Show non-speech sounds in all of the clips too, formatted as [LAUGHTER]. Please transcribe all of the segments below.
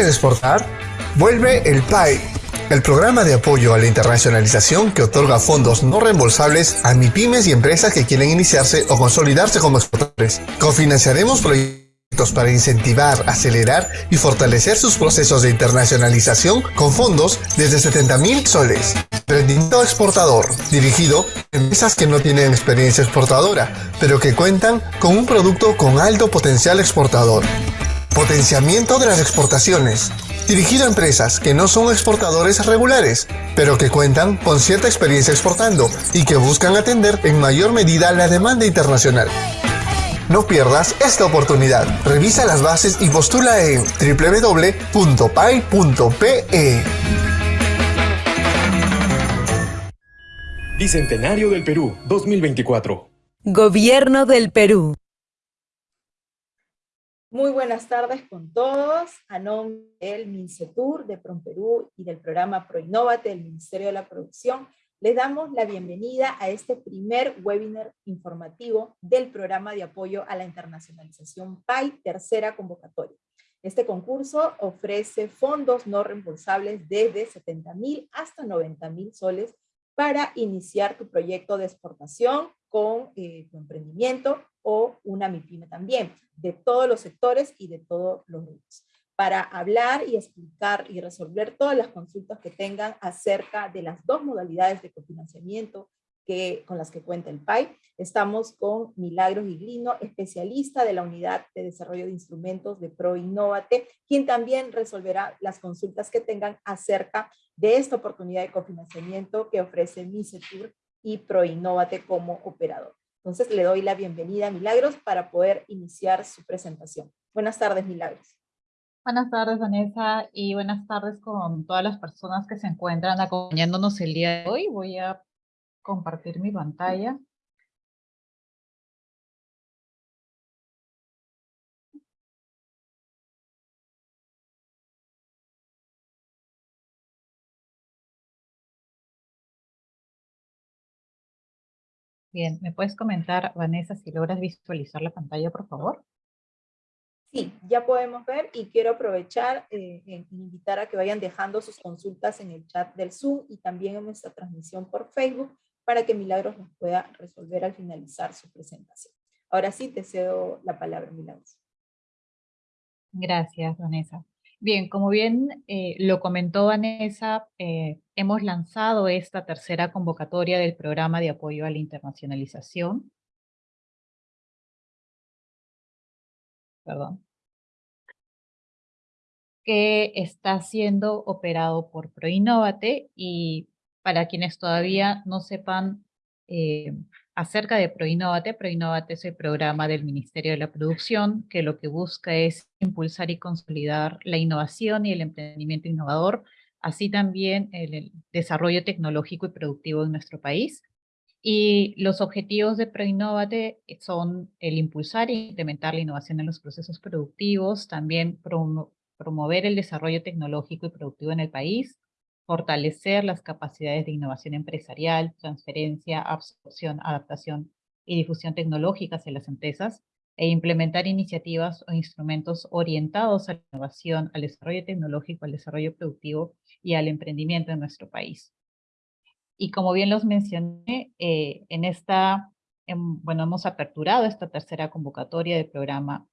¿Quieres exportar? Vuelve el PAI, el programa de apoyo a la internacionalización que otorga fondos no reembolsables a MIPIMES y empresas que quieren iniciarse o consolidarse como exportadores. Cofinanciaremos proyectos para incentivar, acelerar y fortalecer sus procesos de internacionalización con fondos desde 70.000 soles. Emprendimiento exportador, dirigido a empresas que no tienen experiencia exportadora, pero que cuentan con un producto con alto potencial exportador. Potenciamiento de las exportaciones. Dirigido a empresas que no son exportadores regulares, pero que cuentan con cierta experiencia exportando y que buscan atender en mayor medida la demanda internacional. No pierdas esta oportunidad. Revisa las bases y postula en www.pai.pe. Bicentenario del Perú 2024. Gobierno del Perú. Muy buenas tardes con todos. A nombre del MINCETUR, de PROMPERÚ y del programa ProInnovate del Ministerio de la Producción, les damos la bienvenida a este primer webinar informativo del programa de apoyo a la internacionalización PAI, tercera convocatoria. Este concurso ofrece fondos no reembolsables desde 70 mil hasta 90 mil soles para iniciar tu proyecto de exportación con eh, tu emprendimiento o una MIPYME también, de todos los sectores y de todos los grupos, para hablar y explicar y resolver todas las consultas que tengan acerca de las dos modalidades de cofinanciamiento que, con las que cuenta el PAI. Estamos con Milagros Giglino, especialista de la Unidad de Desarrollo de Instrumentos de ProInnovate, quien también resolverá las consultas que tengan acerca de esta oportunidad de cofinanciamiento que ofrece MISETUR y ProInnovate como operador. Entonces le doy la bienvenida a Milagros para poder iniciar su presentación. Buenas tardes, Milagros. Buenas tardes, Vanessa, y buenas tardes con todas las personas que se encuentran acompañándonos el día de hoy. Voy a compartir mi pantalla. Bien, ¿me puedes comentar, Vanessa, si logras visualizar la pantalla, por favor? Sí, ya podemos ver y quiero aprovechar e invitar a que vayan dejando sus consultas en el chat del Zoom y también en nuestra transmisión por Facebook para que Milagros nos pueda resolver al finalizar su presentación. Ahora sí, te cedo la palabra, Milagros. Gracias, Vanessa. Bien, como bien eh, lo comentó Vanessa, eh, hemos lanzado esta tercera convocatoria del programa de apoyo a la internacionalización. Perdón. Que está siendo operado por ProInnovate y para quienes todavía no sepan eh, acerca de ProInnovate. ProInnovate es el programa del Ministerio de la Producción que lo que busca es impulsar y consolidar la innovación y el emprendimiento innovador, así también el, desarrollo tecnológico y productivo en nuestro país. Y los objetivos de ProInnovate son el impulsar e implementar la innovación en los procesos productivos, también promover el desarrollo tecnológico y productivo en el país, fortalecer las capacidades de innovación empresarial, transferencia, absorción, adaptación y difusión tecnológica hacia las empresas, e implementar iniciativas o instrumentos orientados a la innovación, al desarrollo tecnológico, al desarrollo productivo y al emprendimiento en nuestro país. Y como bien los mencioné, eh, en esta, bueno, hemos aperturado esta tercera convocatoria del programa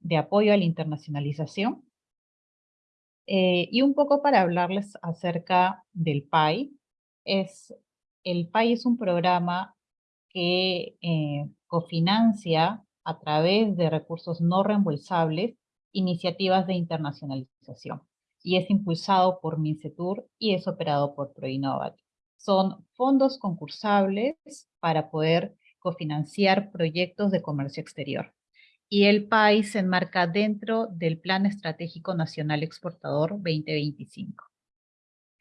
de apoyo a la internacionalización, eh, y un poco para hablarles acerca del PAI, es, el PAI es un programa que eh, cofinancia a través de recursos no reembolsables iniciativas de internacionalización y es impulsado por MINCETUR y es operado por ProInnovat. Son fondos concursables para poder cofinanciar proyectos de comercio exterior y el país se enmarca dentro del Plan Estratégico Nacional Exportador 2025.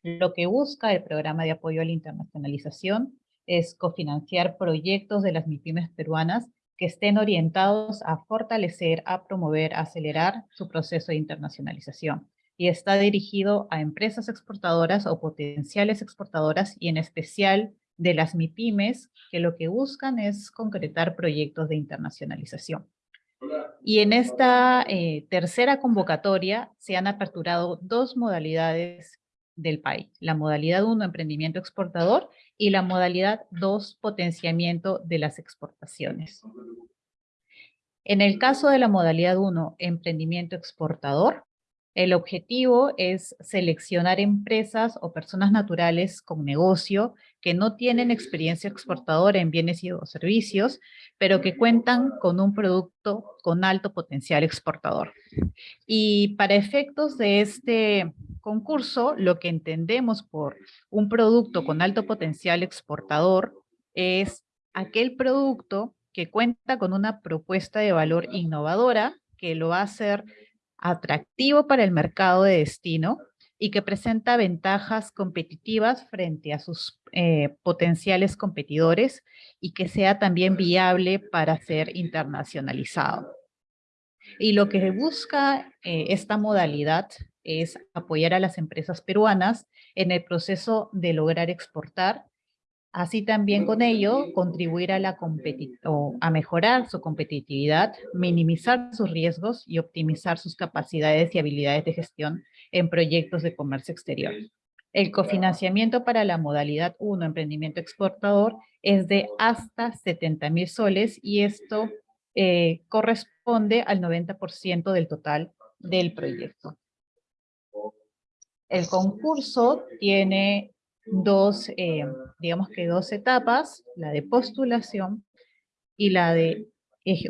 Lo que busca el Programa de Apoyo a la Internacionalización es cofinanciar proyectos de las MIPIMES peruanas que estén orientados a fortalecer, a promover, a acelerar su proceso de internacionalización. Y está dirigido a empresas exportadoras o potenciales exportadoras y en especial de las MIPIMES que lo que buscan es concretar proyectos de internacionalización. Y en esta eh, tercera convocatoria se han aperturado dos modalidades del país. La modalidad 1, emprendimiento exportador, y la modalidad 2, potenciamiento de las exportaciones. En el caso de la modalidad 1, emprendimiento exportador, el objetivo es seleccionar empresas o personas naturales con negocio que no tienen experiencia exportadora en bienes y o servicios, pero que cuentan con un producto con alto potencial exportador. Y para efectos de este concurso, lo que entendemos por un producto con alto potencial exportador es aquel producto que cuenta con una propuesta de valor innovadora que lo va a hacer atractivo para el mercado de destino y que presenta ventajas competitivas frente a sus eh, potenciales competidores y que sea también viable para ser internacionalizado. Y lo que busca eh, esta modalidad es apoyar a las empresas peruanas en el proceso de lograr exportar Así también con ello contribuir a, mejorar su competitividad, minimizar sus riesgos y optimizar sus capacidades y habilidades de gestión en proyectos de comercio exterior. El cofinanciamiento para la modalidad 1, emprendimiento exportador, es de hasta 70 mil soles y esto eh, corresponde al 90% del total del proyecto. El concurso tiene dos, eh, digamos que dos etapas, la de postulación y la de,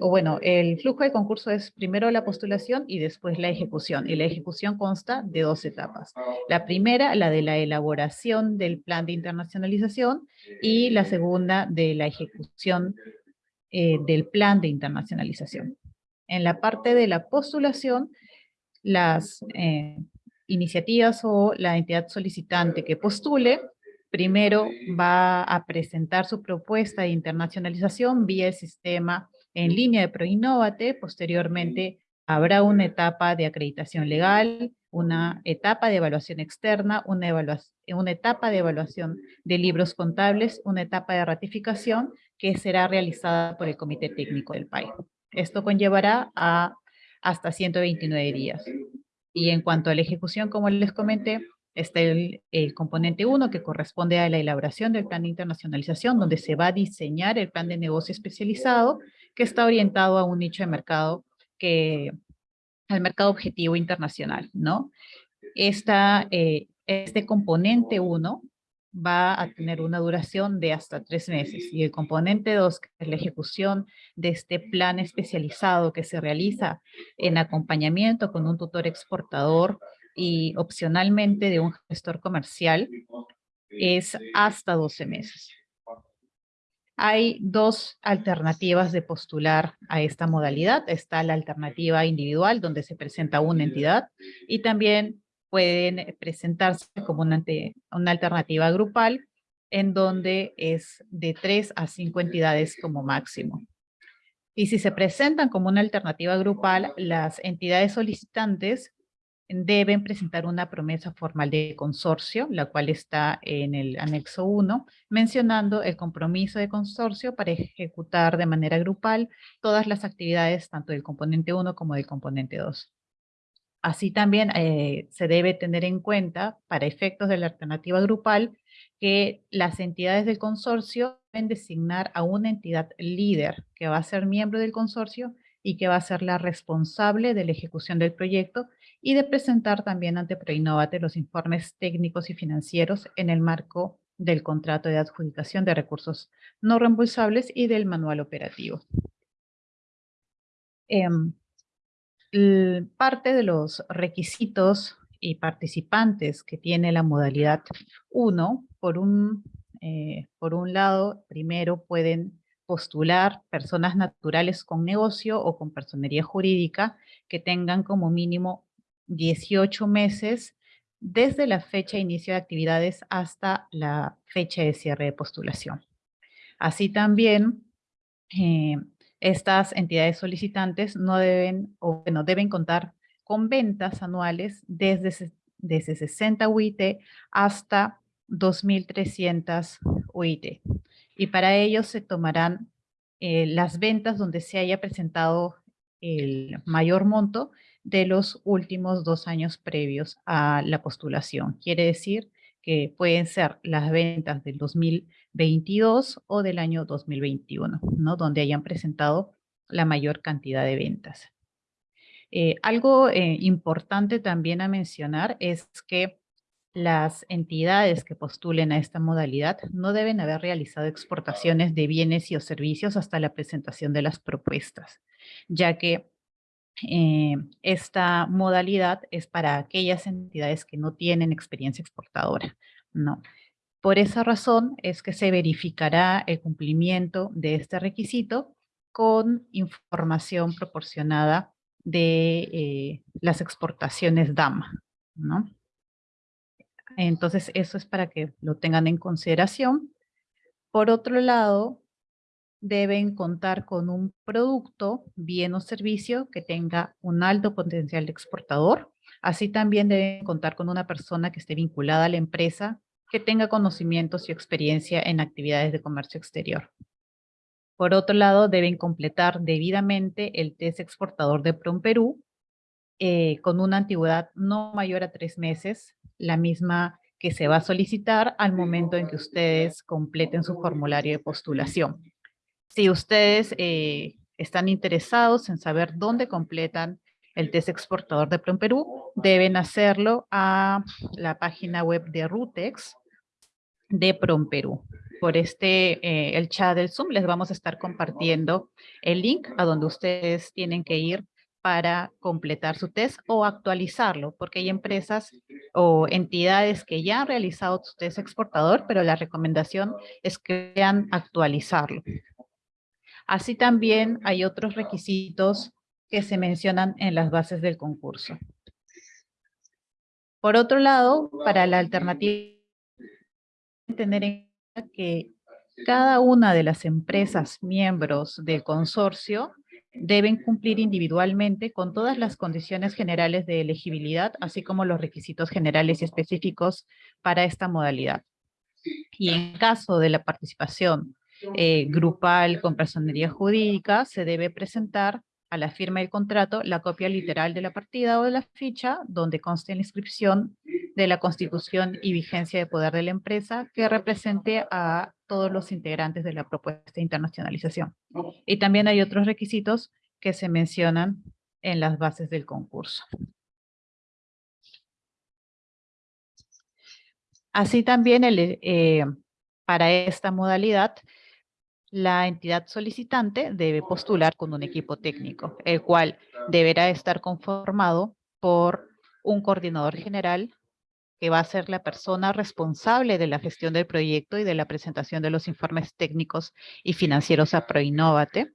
o bueno, el flujo de concurso es primero la postulación y después la ejecución, y la ejecución consta de dos etapas. La primera, la de la elaboración del plan de internacionalización, y la segunda, de la ejecución eh, del plan de internacionalización. En la parte de la postulación, las eh, iniciativas o la entidad solicitante que postule, primero va a presentar su propuesta de internacionalización vía el sistema en línea de ProInnovate, posteriormente habrá una etapa de acreditación legal, una etapa de evaluación externa, una, una etapa de evaluación de libros contables, una etapa de ratificación que será realizada por el Comité Técnico del país. Esto conllevará a hasta 129 días. Y en cuanto a la ejecución, como les comenté, está el, componente 1 que corresponde a la elaboración del plan de internacionalización, donde se va a diseñar el plan de negocio especializado que está orientado a un nicho de mercado que al mercado objetivo internacional, ¿no? Esta, eh, este componente 1 va a tener una duración de hasta tres meses. Y el componente 2, que es la ejecución de este plan especializado que se realiza en acompañamiento con un tutor exportador y opcionalmente de un gestor comercial, es hasta 12 meses. Hay dos alternativas de postular a esta modalidad. Está la alternativa individual, donde se presenta una entidad, y también pueden eh, presentarse como una, alternativa grupal, en donde es de tres a cinco entidades como máximo. Y si se presentan como una alternativa grupal, las entidades solicitantes deben presentar una promesa formal de consorcio, la cual está en el anexo 1, mencionando el compromiso de consorcio para ejecutar de manera grupal todas las actividades, tanto del componente 1 como del componente 2. Así también eh, se debe tener en cuenta, para efectos de la alternativa grupal, que las entidades del consorcio deben designar a una entidad líder que va a ser miembro del consorcio y que va a ser la responsable de la ejecución del proyecto y de presentar también ante Proinnovate los informes técnicos y financieros en el marco del contrato de adjudicación de recursos no reembolsables y del manual operativo. Em, parte de los requisitos y participantes que tiene la modalidad 1, por un, eh, por un lado, primero pueden postular personas naturales con negocio o con personería jurídica que tengan como mínimo 18 meses desde la fecha de inicio de actividades hasta la fecha de cierre de postulación. Así también, eh, estas entidades solicitantes no deben, o bueno, deben contar con ventas anuales desde, desde 60 UIT hasta 2.300 UIT. Y para ello se tomarán eh, las ventas donde se haya presentado el mayor monto de los últimos dos años previos a la postulación. Quiere decir que pueden ser las ventas del 2022 o del año 2021, ¿no? Donde hayan presentado la mayor cantidad de ventas. Eh, algo eh, importante también a mencionar es que las entidades que postulen a esta modalidad no deben haber realizado exportaciones de bienes y o servicios hasta la presentación de las propuestas, ya que eh, esta modalidad es para aquellas entidades que no tienen experiencia exportadora. No. Por esa razón es que se verificará el cumplimiento de este requisito con información proporcionada de eh, las exportaciones DAMA. ¿no? Entonces, eso es para que lo tengan en consideración. Por otro lado, deben contar con un producto, bien o servicio que tenga un alto potencial de exportador. Así también deben contar con una persona que esté vinculada a la empresa, que tenga conocimientos y experiencia en actividades de comercio exterior. Por otro lado, deben completar debidamente el test exportador de PROM Perú eh, con una antigüedad no mayor a tres meses, la misma que se va a solicitar al momento en que ustedes completen su formulario de postulación. Si ustedes eh, están interesados en saber dónde completan el test exportador de PROM Perú, deben hacerlo a la página web de Rutex de PROM Perú. Por este, eh, el chat del Zoom, les vamos a estar compartiendo el link a donde ustedes tienen que ir para completar su test o actualizarlo, porque hay empresas o entidades que ya han realizado su test exportador, pero la recomendación es que vean actualizarlo. Así también hay otros requisitos que se mencionan en las bases del concurso. Por otro lado, para la alternativa, tener en cuenta que cada una de las empresas miembros del consorcio deben cumplir individualmente con todas las condiciones generales de elegibilidad, así como los requisitos generales y específicos para esta modalidad. Y en caso de la participación eh, grupal con personería jurídica, se debe presentar a la firma del contrato la copia literal de la partida o de la ficha, donde conste la inscripción de la constitución y vigencia de poder de la empresa que represente a todos los integrantes de la propuesta de internacionalización. Y también hay otros requisitos que se mencionan en las bases del concurso. Así también eh, para esta modalidad, la entidad solicitante debe postular con un equipo técnico, el cual deberá estar conformado por un coordinador general, que va a ser la persona responsable de la gestión del proyecto y de la presentación de los informes técnicos y financieros a Proinnovate,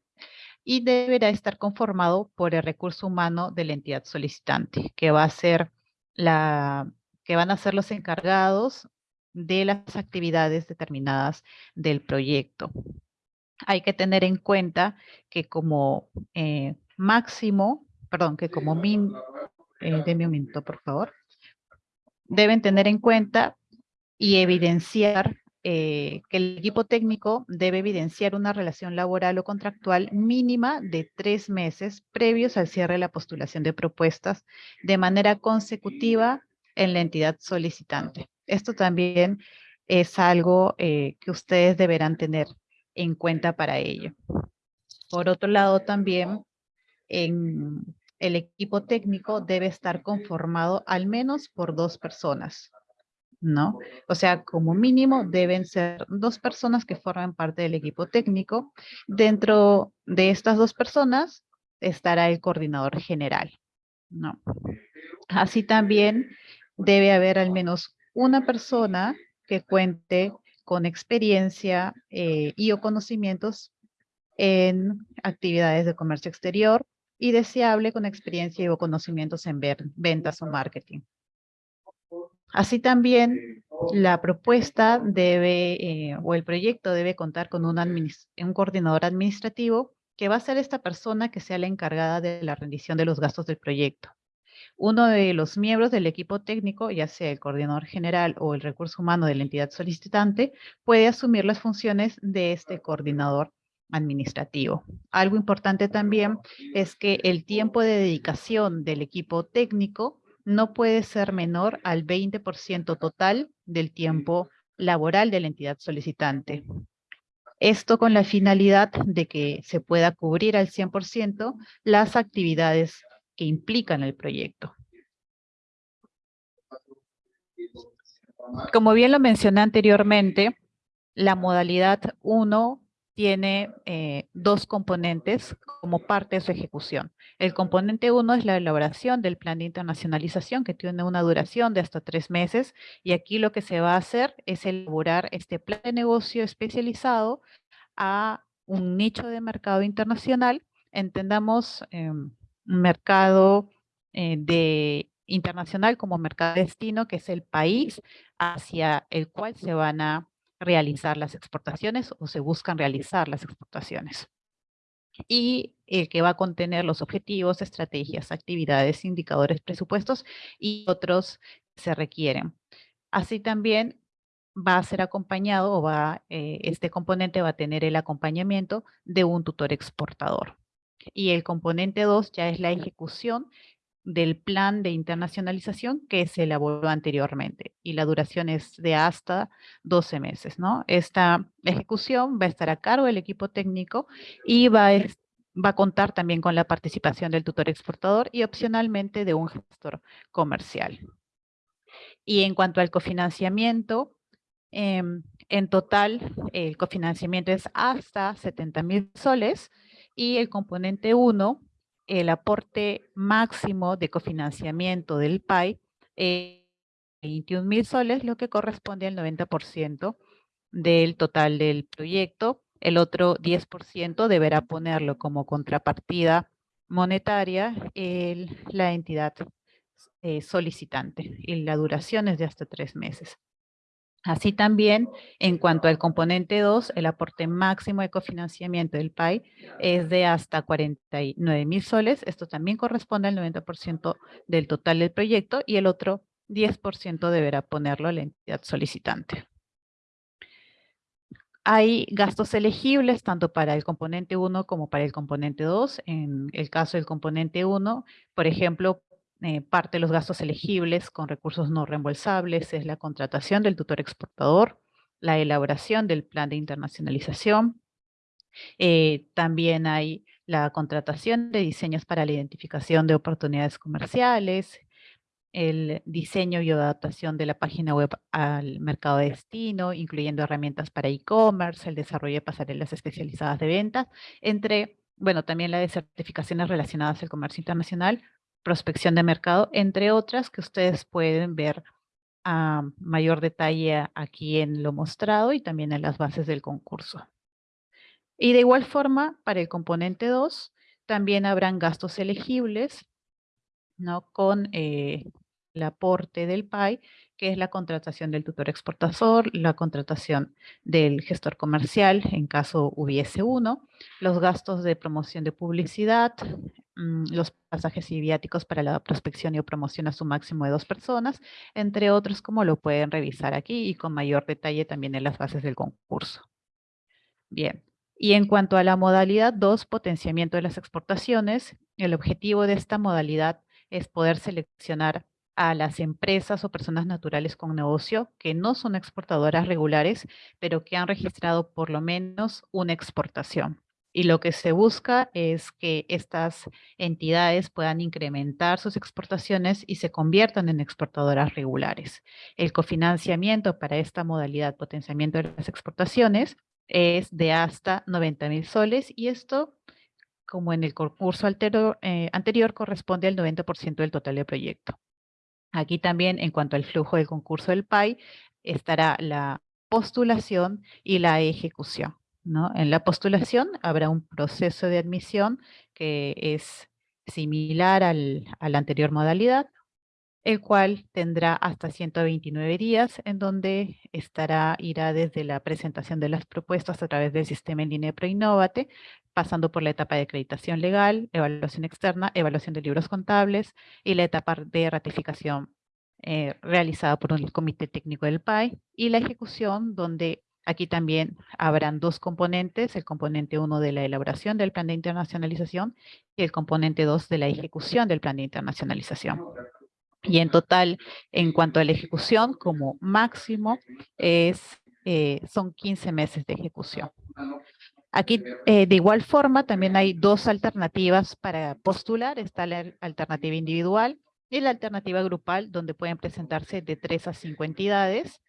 y deberá estar conformado por el recurso humano de la entidad solicitante, que va a ser la que van a ser los encargados de las actividades determinadas del proyecto. Hay que tener en cuenta que como eh, máximo, perdón, que como min, eh, un momento, por favor, deben tener en cuenta y evidenciar eh, que el equipo técnico debe evidenciar una relación laboral o contractual mínima de tres meses previos al cierre de la postulación de propuestas de manera consecutiva en la entidad solicitante. Esto también es algo eh, que ustedes deberán tener en cuenta para ello. Por otro lado, también en el equipo técnico debe estar conformado al menos por dos personas, ¿no? O sea, como mínimo deben ser dos personas que forman parte del equipo técnico. Dentro de estas dos personas estará el coordinador general, ¿no? Así también debe haber al menos una persona que cuente con experiencia eh, y o conocimientos en actividades de comercio exterior, y deseable con experiencia o conocimientos en ventas o marketing. Así también la propuesta debe, eh, o el proyecto debe contar con un coordinador administrativo que va a ser esta persona que sea la encargada de la rendición de los gastos del proyecto. Uno de los miembros del equipo técnico, ya sea el coordinador general o el recurso humano de la entidad solicitante, puede asumir las funciones de este coordinador administrativo. Algo importante también es que el tiempo de dedicación del equipo técnico no puede ser menor al 20% total del tiempo laboral de la entidad solicitante. Esto con la finalidad de que se pueda cubrir al 100% las actividades que implican el proyecto. Como bien lo mencioné anteriormente, la modalidad 1 tiene eh, dos componentes como parte de su ejecución. El componente 1 es la elaboración del plan de internacionalización que tiene una duración de hasta tres meses y aquí lo que se va a hacer es elaborar este plan de negocio especializado a un nicho de mercado internacional. Entendamos un mercado eh, de internacional como mercado destino, que es el país hacia el cual se van a realizar las exportaciones o se buscan realizar las exportaciones. Y el que va a contener los objetivos, estrategias, actividades, indicadores, presupuestos y otros se requieren. Así también va a ser acompañado o va, eh, este componente va a tener el acompañamiento de un tutor exportador. Y el componente 2 ya es la ejecución del plan de internacionalización que se elaboró anteriormente y la duración es de hasta 12 meses, ¿no? Esta ejecución va a estar a cargo del equipo técnico y va a, va a contar también con la participación del tutor exportador y opcionalmente de un gestor comercial. Y en cuanto al cofinanciamiento, em, en total el cofinanciamiento es hasta 70 mil soles y el componente 1 el aporte máximo de cofinanciamiento del PAI es 21 mil soles, lo que corresponde al 90% del total del proyecto. El otro 10% deberá ponerlo como contrapartida monetaria la entidad eh, solicitante y la duración es de hasta tres meses. Así también, en cuanto al componente 2, el aporte máximo de cofinanciamiento del PAI es de hasta 49 mil soles. Esto también corresponde al 90% del total del proyecto y el otro 10% deberá ponerlo la entidad solicitante. Hay gastos elegibles tanto para el componente 1 como para el componente 2. En el caso del componente 1, por ejemplo, eh, parte de los gastos elegibles con recursos no reembolsables es la contratación del tutor exportador, la elaboración del plan de internacionalización. Eh, también hay la contratación de diseños para la identificación de oportunidades comerciales, el diseño y adaptación de la página web al mercado de destino, incluyendo herramientas para e-commerce, el desarrollo de pasarelas especializadas de ventas, entre, bueno, también la de certificaciones relacionadas al comercio internacional, prospección de mercado, entre otras que ustedes pueden ver a mayor detalle aquí en lo mostrado y también en las bases del concurso. Y de igual forma, para el componente 2, también habrán gastos elegibles ¿no? con eh, el aporte del PAI, que es la contratación del tutor exportador, la contratación del gestor comercial en caso hubiese uno, los gastos de promoción de publicidad, mm, los pasajes y viáticos para la prospección y promoción a su máximo de dos personas, entre otros como lo pueden revisar aquí y con mayor detalle también en las bases del concurso. Bien, y en cuanto a la modalidad 2, potenciamiento de las exportaciones, el objetivo de esta modalidad es poder seleccionar a las empresas o personas naturales con negocio que no son exportadoras regulares, pero que han registrado por lo menos una exportación. Y lo que se busca es que estas entidades puedan incrementar sus exportaciones y se conviertan en exportadoras regulares. El cofinanciamiento para esta modalidad potenciamiento de las exportaciones es de hasta 90 mil soles y esto, como en el concurso eh, anterior, corresponde al 90% del total del proyecto. Aquí también, en cuanto al flujo del concurso del PAI, estará la postulación y la ejecución. ¿no? En la postulación habrá un proceso de admisión que es similar al, a la anterior modalidad, el cual tendrá hasta 129 días, en donde estará, irá desde la presentación de las propuestas a través del sistema en línea ProInnovate, pasando por la etapa de acreditación legal, evaluación externa, evaluación de libros contables y la etapa de ratificación eh, realizada por un comité técnico del PAI y la ejecución donde Aquí también habrán dos componentes, el componente 1 de la elaboración del plan de internacionalización y el componente 2 de la ejecución del plan de internacionalización. Y en total, en cuanto a la ejecución, como máximo, es, eh, son 15 meses de ejecución. Aquí, eh, de igual forma, también hay dos alternativas para postular. Está la alternativa individual y la alternativa grupal, donde pueden presentarse de 3 a 5 entidades.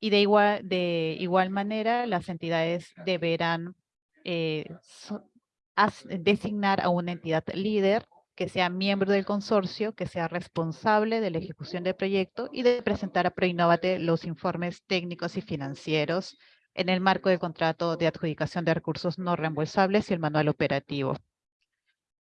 Y de igual, de igual manera, las entidades deberán eh, designar a una entidad líder que sea miembro del consorcio, que sea responsable de la ejecución del proyecto y de presentar a Proinnovate los informes técnicos y financieros en el marco del contrato de adjudicación de recursos no reembolsables y el manual operativo.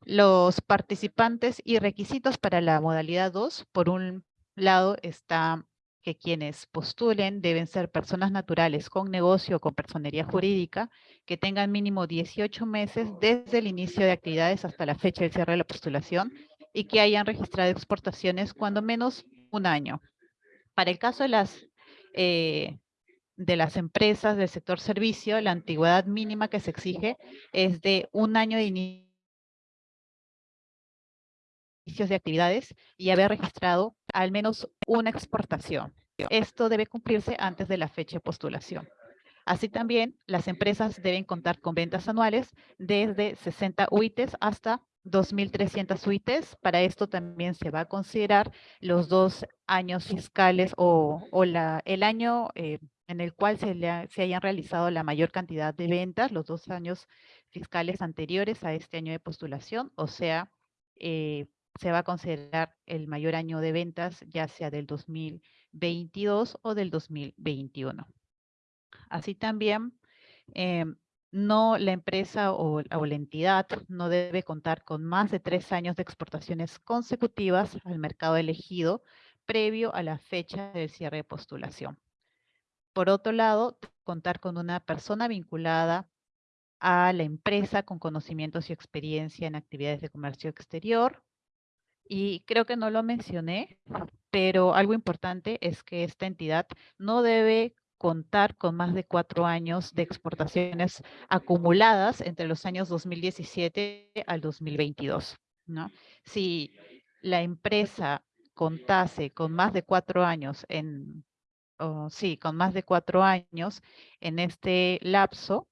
Los participantes y requisitos para la modalidad 2, por un lado está que quienes postulen deben ser personas naturales con negocio o con personería jurídica que tengan mínimo 18 meses desde el inicio de actividades hasta la fecha del cierre de la postulación y que hayan registrado exportaciones cuando menos un año. Para el caso de las eh, de las empresas del sector servicio, la antigüedad mínima que se exige es de un año de inicios de actividades y haber registrado al menos una exportación. Esto debe cumplirse antes de la fecha de postulación. Así también, las empresas deben contar con ventas anuales desde 60 UITs hasta 2.300 UITs. Para esto también se va a considerar los dos años fiscales o, el año eh, en el cual se, se hayan realizado la mayor cantidad de ventas, los dos años fiscales anteriores a este año de postulación, o sea, eh, se va a considerar el mayor año de ventas, ya sea del 2022 o del 2021. Así también, em, no la empresa o, o, la entidad no debe contar con más de tres años de exportaciones consecutivas al mercado elegido previo a la fecha del cierre de postulación. Por otro lado, contar con una persona vinculada a la empresa con conocimientos y experiencia en actividades de comercio exterior. Y creo que no lo mencioné, pero algo importante es que esta entidad no debe contar con más de cuatro años de exportaciones acumuladas entre los años 2017 al 2022. ¿no? Si la empresa contase con más de cuatro años en sí, con más de cuatro años en este lapso,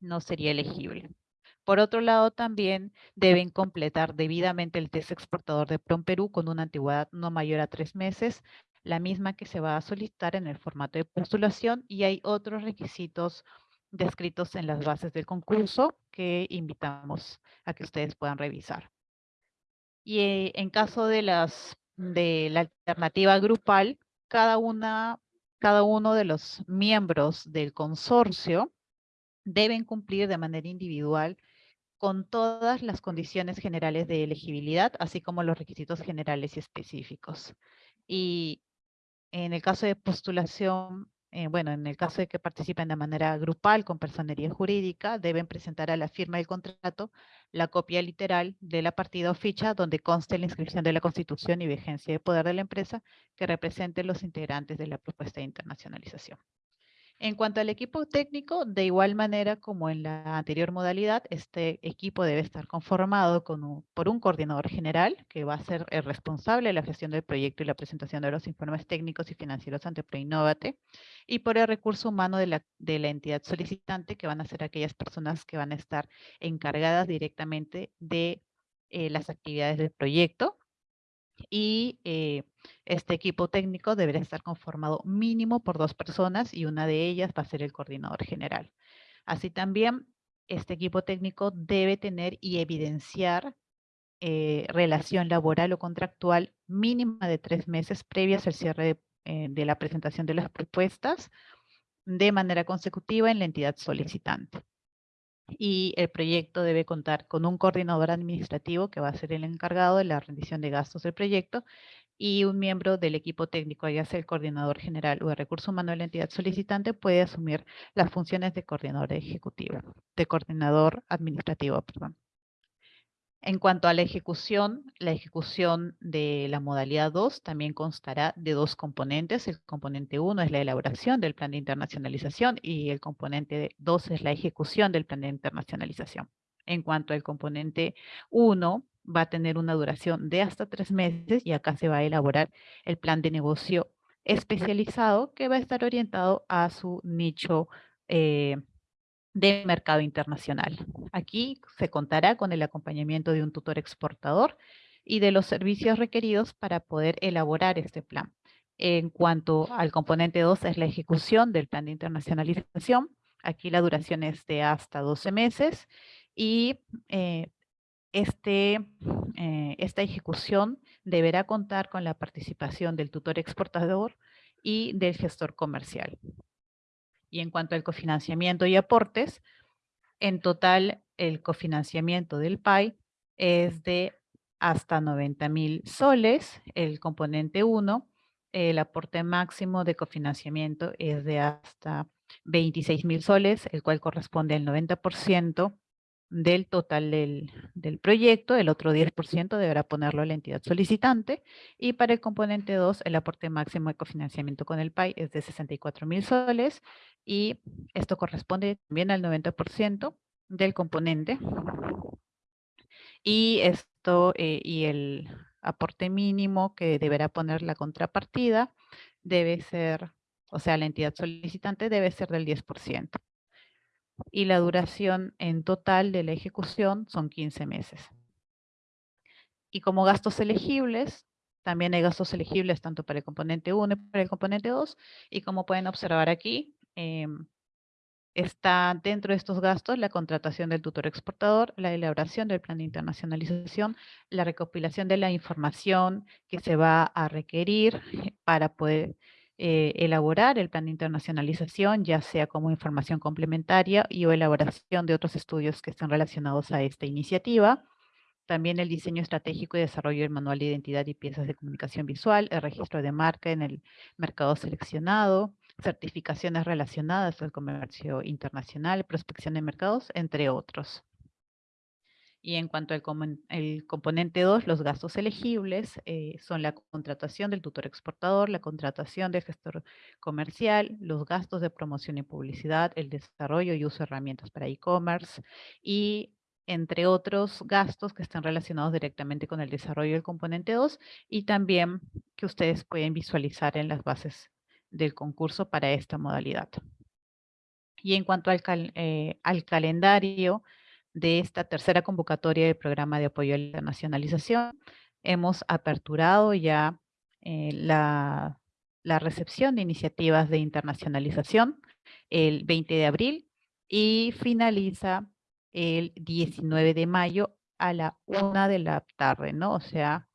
no sería elegible. Por otro lado, también deben completar debidamente el test exportador de PROM Perú con una antigüedad no mayor a tres meses, la misma que se va a solicitar en el formato de postulación y hay otros requisitos descritos en las bases del concurso que invitamos a que ustedes puedan revisar. Y eh, en caso de, las, de la alternativa grupal, cada, una, cada uno de los miembros del consorcio deben cumplir de manera individual con todas las condiciones generales de elegibilidad, así como los requisitos generales y específicos. Y en el caso de postulación eh, bueno, en el caso de que participen de manera grupal con personería jurídica, deben presentar a la firma del contrato la copia literal de la partida o ficha donde conste la inscripción de la constitución y vigencia de poder de la empresa que represente los integrantes de la propuesta de internacionalización. En cuanto al equipo técnico, de igual manera como en la anterior modalidad, este equipo debe estar conformado por un coordinador general que va a ser el responsable de la gestión del proyecto y la presentación de los informes técnicos y financieros ante Proinnovate y por el recurso humano de la, entidad solicitante que van a ser aquellas personas que van a estar encargadas directamente de eh, las actividades del proyecto y eh, este equipo técnico deberá estar conformado mínimo por dos personas y una de ellas va a ser el coordinador general. Así también, este equipo técnico debe tener y evidenciar eh, relación laboral o contractual mínima de tres meses previas al cierre eh, de la presentación de las propuestas de manera consecutiva en la entidad solicitante y el proyecto debe contar con un coordinador administrativo que va a ser el encargado de la rendición de gastos del proyecto y un miembro del equipo técnico, ya sea el coordinador general o de recurso humano de la entidad solicitante, puede asumir las funciones de coordinador ejecutivo, de coordinador administrativo, perdón. En cuanto a la ejecución, la ejecución de la modalidad 2 también constará de dos componentes. El componente 1 es la elaboración del plan de internacionalización y el componente 2 es la ejecución del plan de internacionalización. En cuanto al componente 1, va a tener una duración de hasta tres meses y acá se va a elaborar el plan de negocio especializado que va a estar orientado a su nicho eh, de mercado internacional. Aquí se contará con el acompañamiento de un tutor exportador y de los servicios requeridos para poder elaborar este plan. En cuanto al componente 2 es la ejecución del plan de internacionalización. Aquí la duración es de hasta 12 meses y eh, este, eh, esta ejecución deberá contar con la participación del tutor exportador y del gestor comercial. Y en cuanto al cofinanciamiento y aportes, en total el cofinanciamiento del PAI es de hasta 90 mil soles, el componente 1, el aporte máximo de cofinanciamiento es de hasta 26 mil soles, el cual corresponde al 90% del total del, proyecto, el otro 10% deberá ponerlo la entidad solicitante y para el componente 2 el aporte máximo de cofinanciamiento con el PAI es de 64 mil soles y esto corresponde también al 90% del componente y esto eh, y el aporte mínimo que deberá poner la contrapartida debe ser, o sea, la entidad solicitante debe ser del 10% y la duración en total de la ejecución son 15 meses. Y como gastos elegibles, también hay gastos elegibles tanto para el componente 1 y para el componente 2, y como pueden observar aquí, em, está dentro de estos gastos la contratación del tutor exportador, la elaboración del plan de internacionalización, la recopilación de la información que se va a requerir [LAUGHS] para poder eh, elaborar el plan de internacionalización, ya sea como información complementaria y o elaboración de otros estudios que están relacionados a esta iniciativa. También el diseño estratégico y desarrollo del manual de identidad y piezas de comunicación visual, el registro de marca en el mercado seleccionado, certificaciones relacionadas al comercio internacional, prospección de mercados, entre otros. Y en cuanto al componente 2, los gastos elegibles eh, son la contratación del tutor exportador, la contratación del gestor comercial, los gastos de promoción y publicidad, el desarrollo y uso de herramientas para e-commerce y entre otros gastos que están relacionados directamente con el desarrollo del componente 2 y también que ustedes pueden visualizar en las bases del concurso para esta modalidad. Y en cuanto al, eh, al calendario, de esta tercera convocatoria del programa de apoyo a la internacionalización. Hemos aperturado ya eh, la, la recepción de iniciativas de internacionalización el 20 de abril y finaliza el 19 de mayo a la una de la tarde, ¿no? O sea,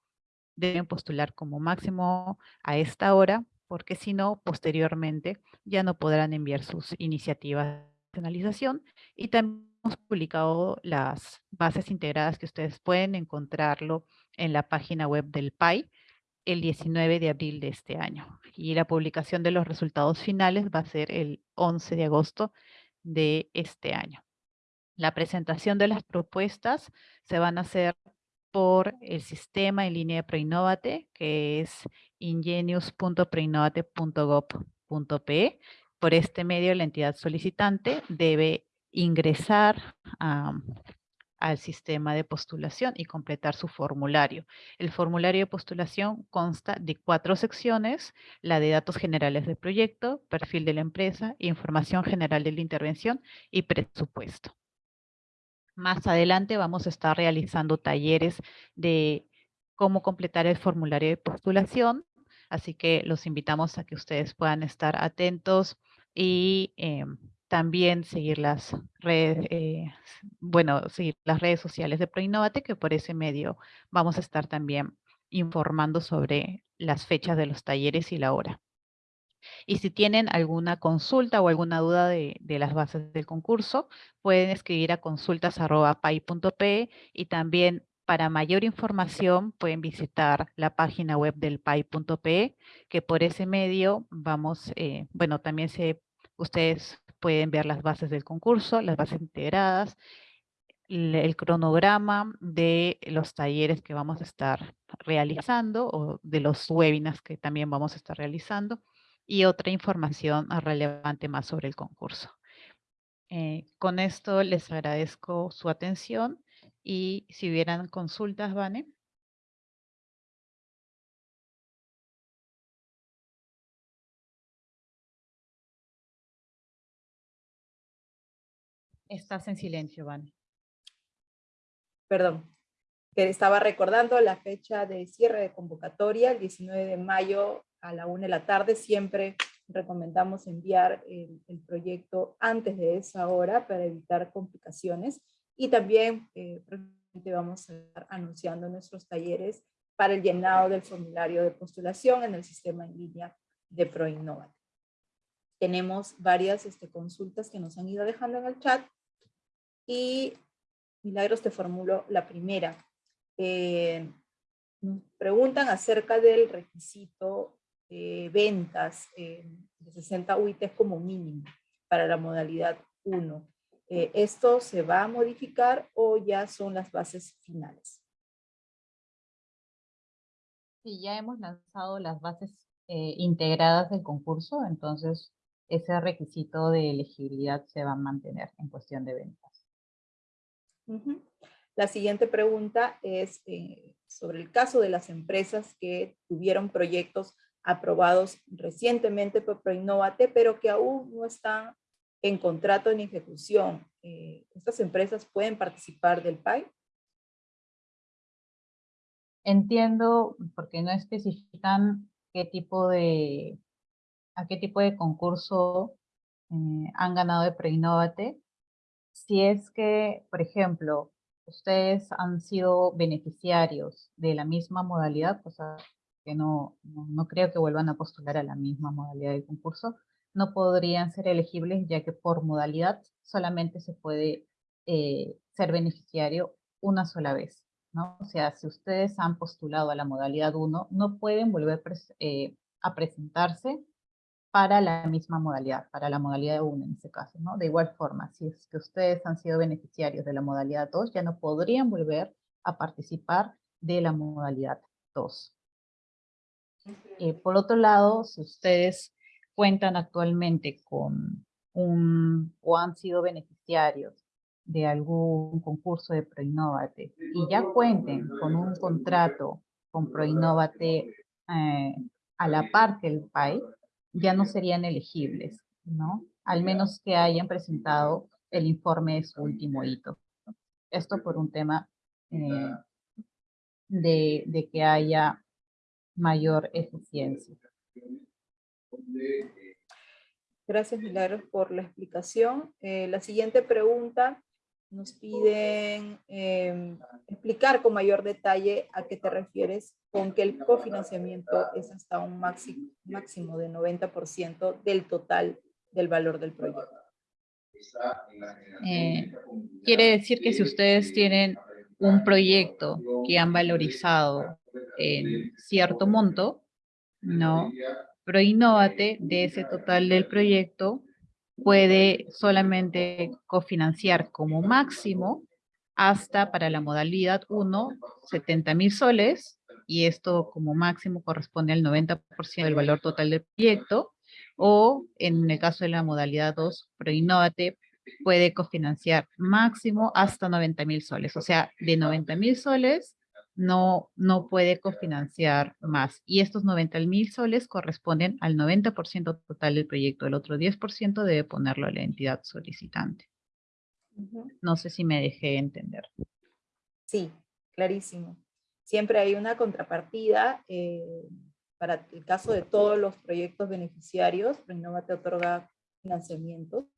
deben postular como máximo a esta hora, porque si no, posteriormente ya no podrán enviar sus iniciativas de internacionalización y también hemos publicado las bases integradas que ustedes pueden encontrarlo en la página web del PAI el 19 de abril de este año. Y la publicación de los resultados finales va a ser el 11 de agosto de este año. La presentación de las propuestas se van a hacer por el sistema en línea de Proinnovate, que es ingenius.proinnovate.gov.pe. Por este medio, la entidad solicitante debe ingresar al sistema de postulación y completar su formulario. El formulario de postulación consta de cuatro secciones, la de datos generales del proyecto, perfil de la empresa, información general de la intervención y presupuesto. Más adelante vamos a estar realizando talleres de cómo completar el formulario de postulación, así que los invitamos a que ustedes puedan estar atentos y em, también seguir las redes, eh, bueno, seguir las redes sociales de ProInnovate, que por ese medio vamos a estar también informando sobre las fechas de los talleres y la hora. Y si tienen alguna consulta o alguna duda de, las bases del concurso, pueden escribir a consultas.pai.pe y también para mayor información pueden visitar la página web del pai.pe, que por ese medio vamos, eh, bueno, también se, ustedes pueden ver las bases del concurso, las bases integradas, el cronograma de los talleres que vamos a estar realizando o de los webinars que también vamos a estar realizando y otra información relevante más sobre el concurso. Eh, con esto les agradezco su atención y si hubieran consultas, Vane. Estás en silencio, Vane. Perdón, que estaba recordando la fecha de cierre de convocatoria, el 19 de mayo a la una de la tarde. Siempre recomendamos enviar el, proyecto antes de esa hora para evitar complicaciones. Y también eh, vamos a estar anunciando nuestros talleres para el llenado del formulario de postulación en el sistema en línea de ProInnova. Tenemos varias este, consultas que nos han ido dejando en el chat y Milagros te formulo la primera. Eh, nos preguntan acerca del requisito de ventas eh, de 60 UITs como mínimo para la modalidad 1. Eh, ¿Esto se va a modificar o ya son las bases finales? Sí, ya hemos lanzado las bases integradas del concurso, entonces ese requisito de elegibilidad se va a mantener en cuestión de ventas. La siguiente pregunta es eh, sobre el caso de las empresas que tuvieron proyectos aprobados recientemente por Proinnovate, pero que aún no están en contrato en ejecución. Eh, ¿Estas empresas pueden participar del PAI? Entiendo, porque no especifican qué tipo de, a qué tipo de concurso eh, han ganado de Proinnovate, si es que, por ejemplo, ustedes han sido beneficiarios de la misma modalidad, cosa que no, no, creo que vuelvan a postular a la misma modalidad del concurso, no podrían ser elegibles ya que por modalidad solamente se puede eh, ser beneficiario una sola vez. ¿no? O sea, si ustedes han postulado a la modalidad 1, no pueden volver eh, a presentarse para la misma modalidad, para la modalidad 1 en este caso, ¿no? De igual forma, si es que ustedes han sido beneficiarios de la modalidad 2, ya no podrían volver a participar de la modalidad 2. Eh, por otro lado, si ustedes cuentan actualmente con un, o han sido beneficiarios de algún concurso de Proinnovate y ya cuenten con un contrato con Proinnovate eh, a la par que el PAI, ya no serían elegibles, ¿no? Al menos que hayan presentado el informe de su último hito. Esto por un tema eh, de, de, que haya mayor eficiencia. Gracias, Milagros, por la explicación. Eh, la siguiente pregunta nos piden em, explicar con mayor detalle a qué te refieres con que el cofinanciamiento es hasta un máximo, máximo de 90% del total del valor del proyecto. Eh, quiere decir que si ustedes tienen un proyecto que han valorizado en cierto monto, ¿no? Proinnovate de ese total del proyecto puede solamente cofinanciar como máximo hasta para la modalidad 1, 70 mil soles, y esto como máximo corresponde al 90% del valor total del proyecto, o en el caso de la modalidad 2, Proinnovate puede cofinanciar máximo hasta 90 mil soles, o sea, de 90 mil soles no, no puede cofinanciar más. Y estos 90 mil soles corresponden al 90% total del proyecto. El otro 10% debe ponerlo a la entidad solicitante. No sé si me dejé entender. Sí, clarísimo. Siempre hay una contrapartida eh, para el caso de todos los proyectos beneficiarios. Renova te otorga financiamiento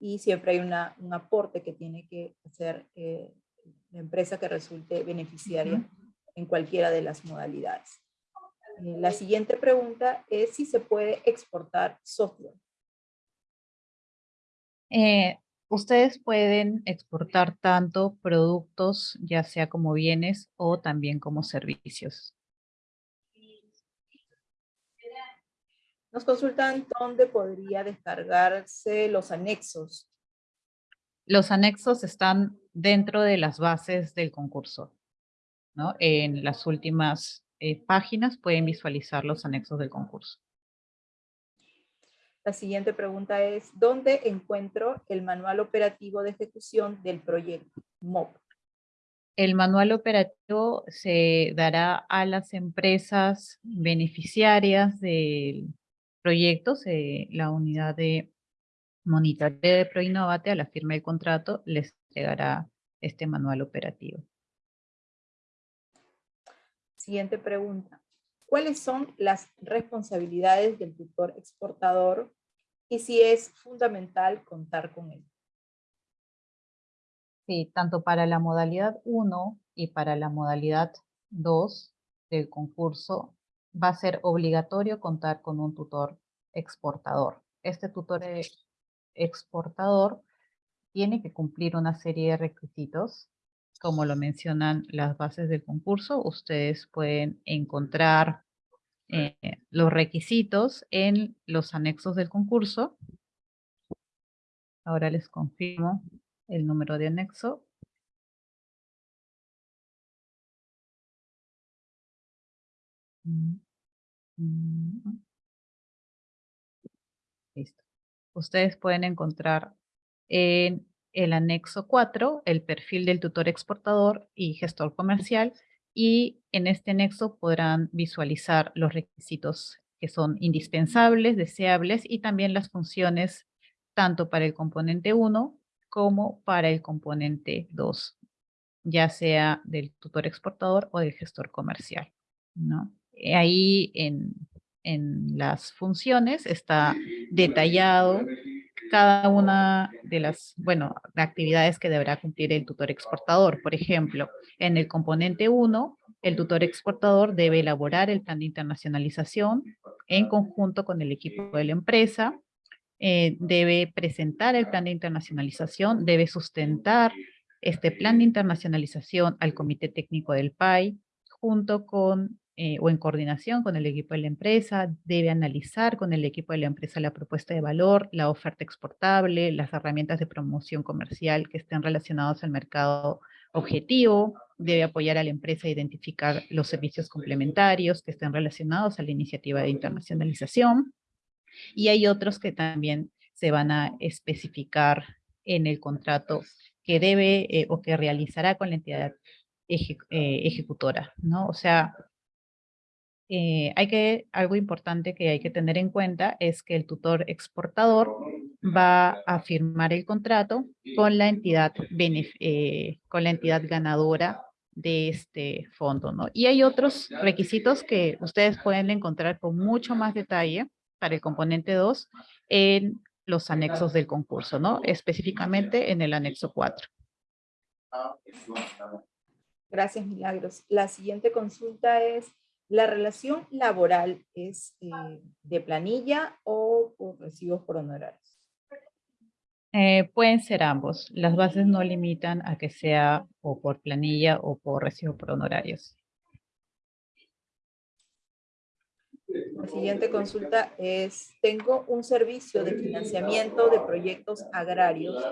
y siempre hay una, un aporte que tiene que hacer eh, la empresa que resulte beneficiaria en cualquiera de las modalidades. Eh, la siguiente pregunta es si se puede exportar software. Eh, ustedes pueden exportar tanto productos, ya sea como bienes o también como servicios. Nos consultan dónde podría descargarse los anexos Los anexos están dentro de las bases del concurso. ¿no? En las últimas eh, páginas pueden visualizar los anexos del concurso. La siguiente pregunta es, ¿dónde encuentro el manual operativo de ejecución del proyecto MOP? El manual operativo se dará a las empresas beneficiarias del proyecto, la unidad de monitoreo de ProInnovate a la firma del contrato les entregará este manual operativo. Siguiente pregunta. ¿Cuáles son las responsabilidades del tutor exportador y si es fundamental contar con él? Sí, tanto para la modalidad 1 y para la modalidad 2 del concurso va a ser obligatorio contar con un tutor exportador. Este tutor exportador tiene que cumplir una serie de requisitos, como lo mencionan las bases del concurso. Ustedes pueden encontrar eh, los requisitos en los anexos del concurso. Ahora les confirmo el número de anexo. Listo ustedes pueden encontrar en el anexo 4 el perfil del tutor exportador y gestor comercial y en este anexo podrán visualizar los requisitos que son indispensables, deseables y también las funciones tanto para el componente 1 como para el componente 2, ya sea del tutor exportador o del gestor comercial. ¿no? Ahí en, en las funciones está detallado cada una de las, bueno, actividades que deberá cumplir el tutor exportador. Por ejemplo, en el componente 1, el tutor exportador debe elaborar el plan de internacionalización en conjunto con el equipo de la empresa, eh, debe presentar el plan de internacionalización, debe sustentar este plan de internacionalización al comité técnico del PAI, junto con eh, o en coordinación con el equipo de la empresa, debe analizar con el equipo de la empresa la propuesta de valor, la oferta exportable, las herramientas de promoción comercial que estén relacionados al mercado objetivo, debe apoyar a la empresa a identificar los servicios complementarios que estén relacionados a la iniciativa de internacionalización. Y hay otros que también se van a especificar en el contrato que debe eh, o que realizará con la entidad eh, ejecutora, ¿no? O sea, eh, hay que, algo importante que hay que tener en cuenta es que el tutor exportador va a firmar el contrato con la entidad, eh, con la entidad ganadora de este fondo, ¿no? Y hay otros requisitos que ustedes pueden encontrar con mucho más detalle para el componente 2 en los anexos del concurso, ¿no? Específicamente en el anexo 4. Gracias, Milagros. La siguiente consulta es, ¿La relación laboral es eh, de planilla o por recibos por honorarios? Eh, pueden ser ambos. Las bases no limitan a que sea o por planilla o por recibo por honorarios. La siguiente consulta es, tengo un servicio de financiamiento de proyectos agrarios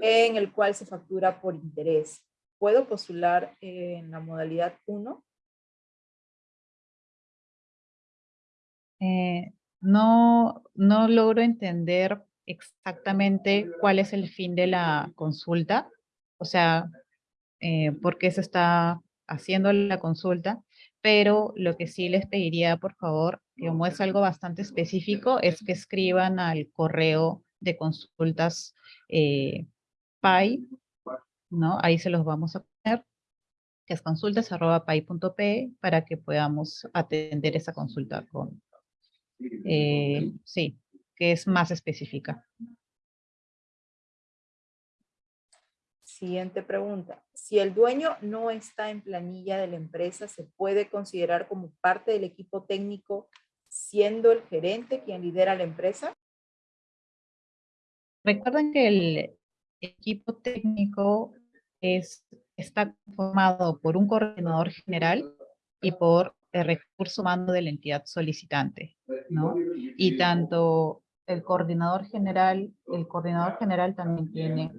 en el cual se factura por interés. ¿Puedo postular en la modalidad 1? Eh, no, no logro entender exactamente cuál es el fin de la consulta, o sea, eh, por qué se está haciendo la consulta, pero lo que sí les pediría, por favor, como es algo bastante específico, es que escriban al correo de consultas eh, PAI, ¿no? Ahí se los vamos a poner, que es consultas.pai.p para que podamos atender esa consulta con, eh, sí, que es más específica. Siguiente pregunta. Si el dueño no está en planilla de la empresa, ¿se puede considerar como parte del equipo técnico siendo el gerente quien lidera la empresa? Recuerden que el equipo técnico es, está formado por un coordinador general y por el recurso humano de la entidad solicitante, ¿no? Y tanto el coordinador general, el coordinador general también tiene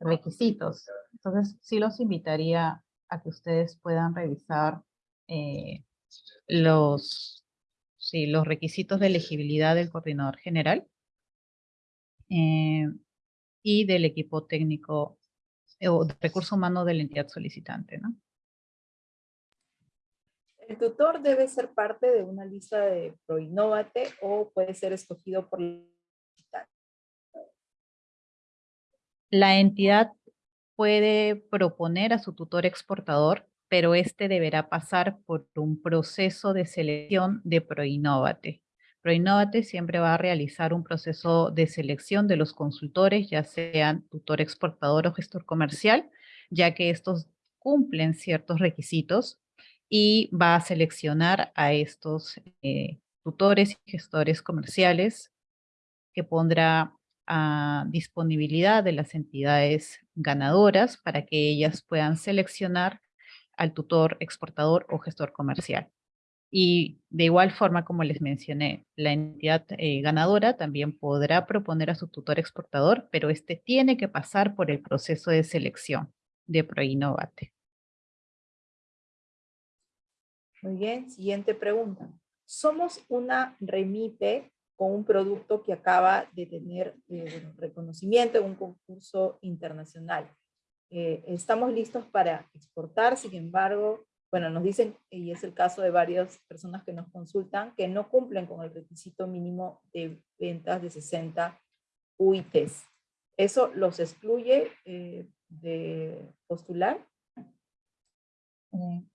requisitos. Entonces, sí los invitaría a que ustedes puedan revisar eh, los, sí, los requisitos de elegibilidad del coordinador general eh, y del equipo técnico eh, o de recurso humano de la entidad solicitante. ¿no? ¿El tutor debe ser parte de una lista de ProInnovate o puede ser escogido por la entidad puede proponer a su tutor exportador, pero este deberá pasar por un proceso de selección de ProInnovate. ProInnovate siempre va a realizar un proceso de selección de los consultores, ya sean tutor exportador o gestor comercial, ya que estos cumplen ciertos requisitos y va a seleccionar a estos eh, tutores y gestores comerciales que pondrá a disponibilidad de las entidades ganadoras para que ellas puedan seleccionar al tutor exportador o gestor comercial. Y de igual forma, como les mencioné, la entidad eh, ganadora también podrá proponer a su tutor exportador, pero este tiene que pasar por el proceso de selección de ProInnovate. Muy bien, siguiente pregunta. Somos una remite con un producto que acaba de tener eh, reconocimiento en un concurso internacional. Eh, estamos listos para exportar, sin embargo, bueno, nos dicen, y es el caso de varias personas que nos consultan, que no cumplen con el requisito mínimo de ventas de 60 UITs. ¿Eso los excluye eh, de postular?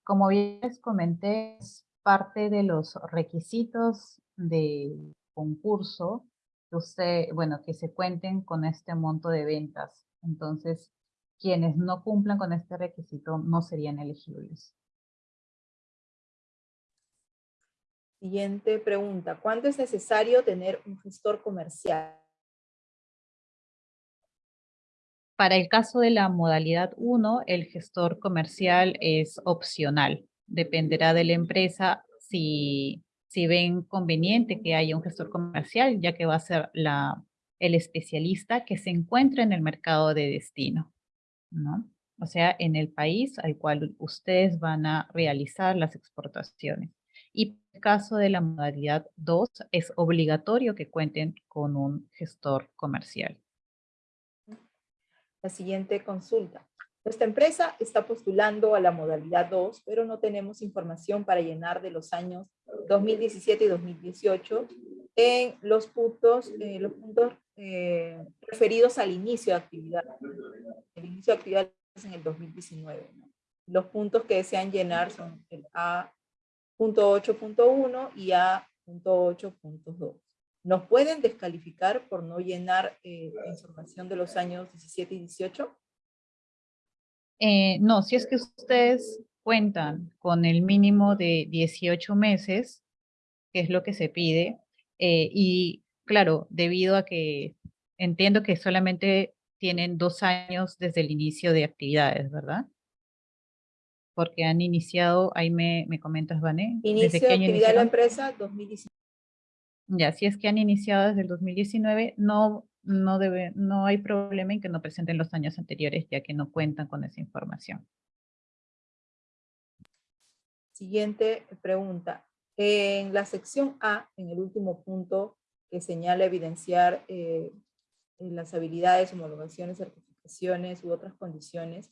Como bien les comenté, es parte de los requisitos de concurso que usted, bueno, que se cuenten con este monto de ventas. Entonces, quienes no cumplan con este requisito no serían elegibles. Siguiente pregunta. ¿Cuánto es necesario tener un gestor comercial? Para el caso de la modalidad 1, el gestor comercial es opcional. Dependerá de la empresa si si ven conveniente que haya un gestor comercial, ya que va a ser el especialista que se encuentra en el mercado de destino, ¿no? O sea, en el país al cual ustedes van a realizar las exportaciones. Y en el caso de la modalidad 2, es obligatorio que cuenten con un gestor comercial. La siguiente consulta. Nuestra empresa está postulando a la modalidad 2, pero no tenemos información para llenar de los años 2017 y 2018 en los puntos, eh, los puntos eh, referidos al inicio de actividad. El inicio de actividad es en el 2019. Los puntos que desean llenar son el A.8.1 y A.8.2. ¿Nos pueden descalificar por no llenar eh, información de los años 17 y 18? Eh, no, si es que ustedes cuentan con el mínimo de 18 meses, que es lo que se pide, eh, y claro, debido a que entiendo que solamente tienen dos años desde el inicio de actividades, ¿verdad? Porque han iniciado, ahí me, me comentas, Vané. Inicio de actividad de la empresa 2019. Ya, si es que han iniciado desde el 2019, no no, debe, no hay problema en que no presenten los años anteriores, ya que no cuentan con esa información. Siguiente pregunta. En la sección A, en el último punto que señala evidenciar eh, las habilidades, homologaciones, certificaciones u otras condiciones,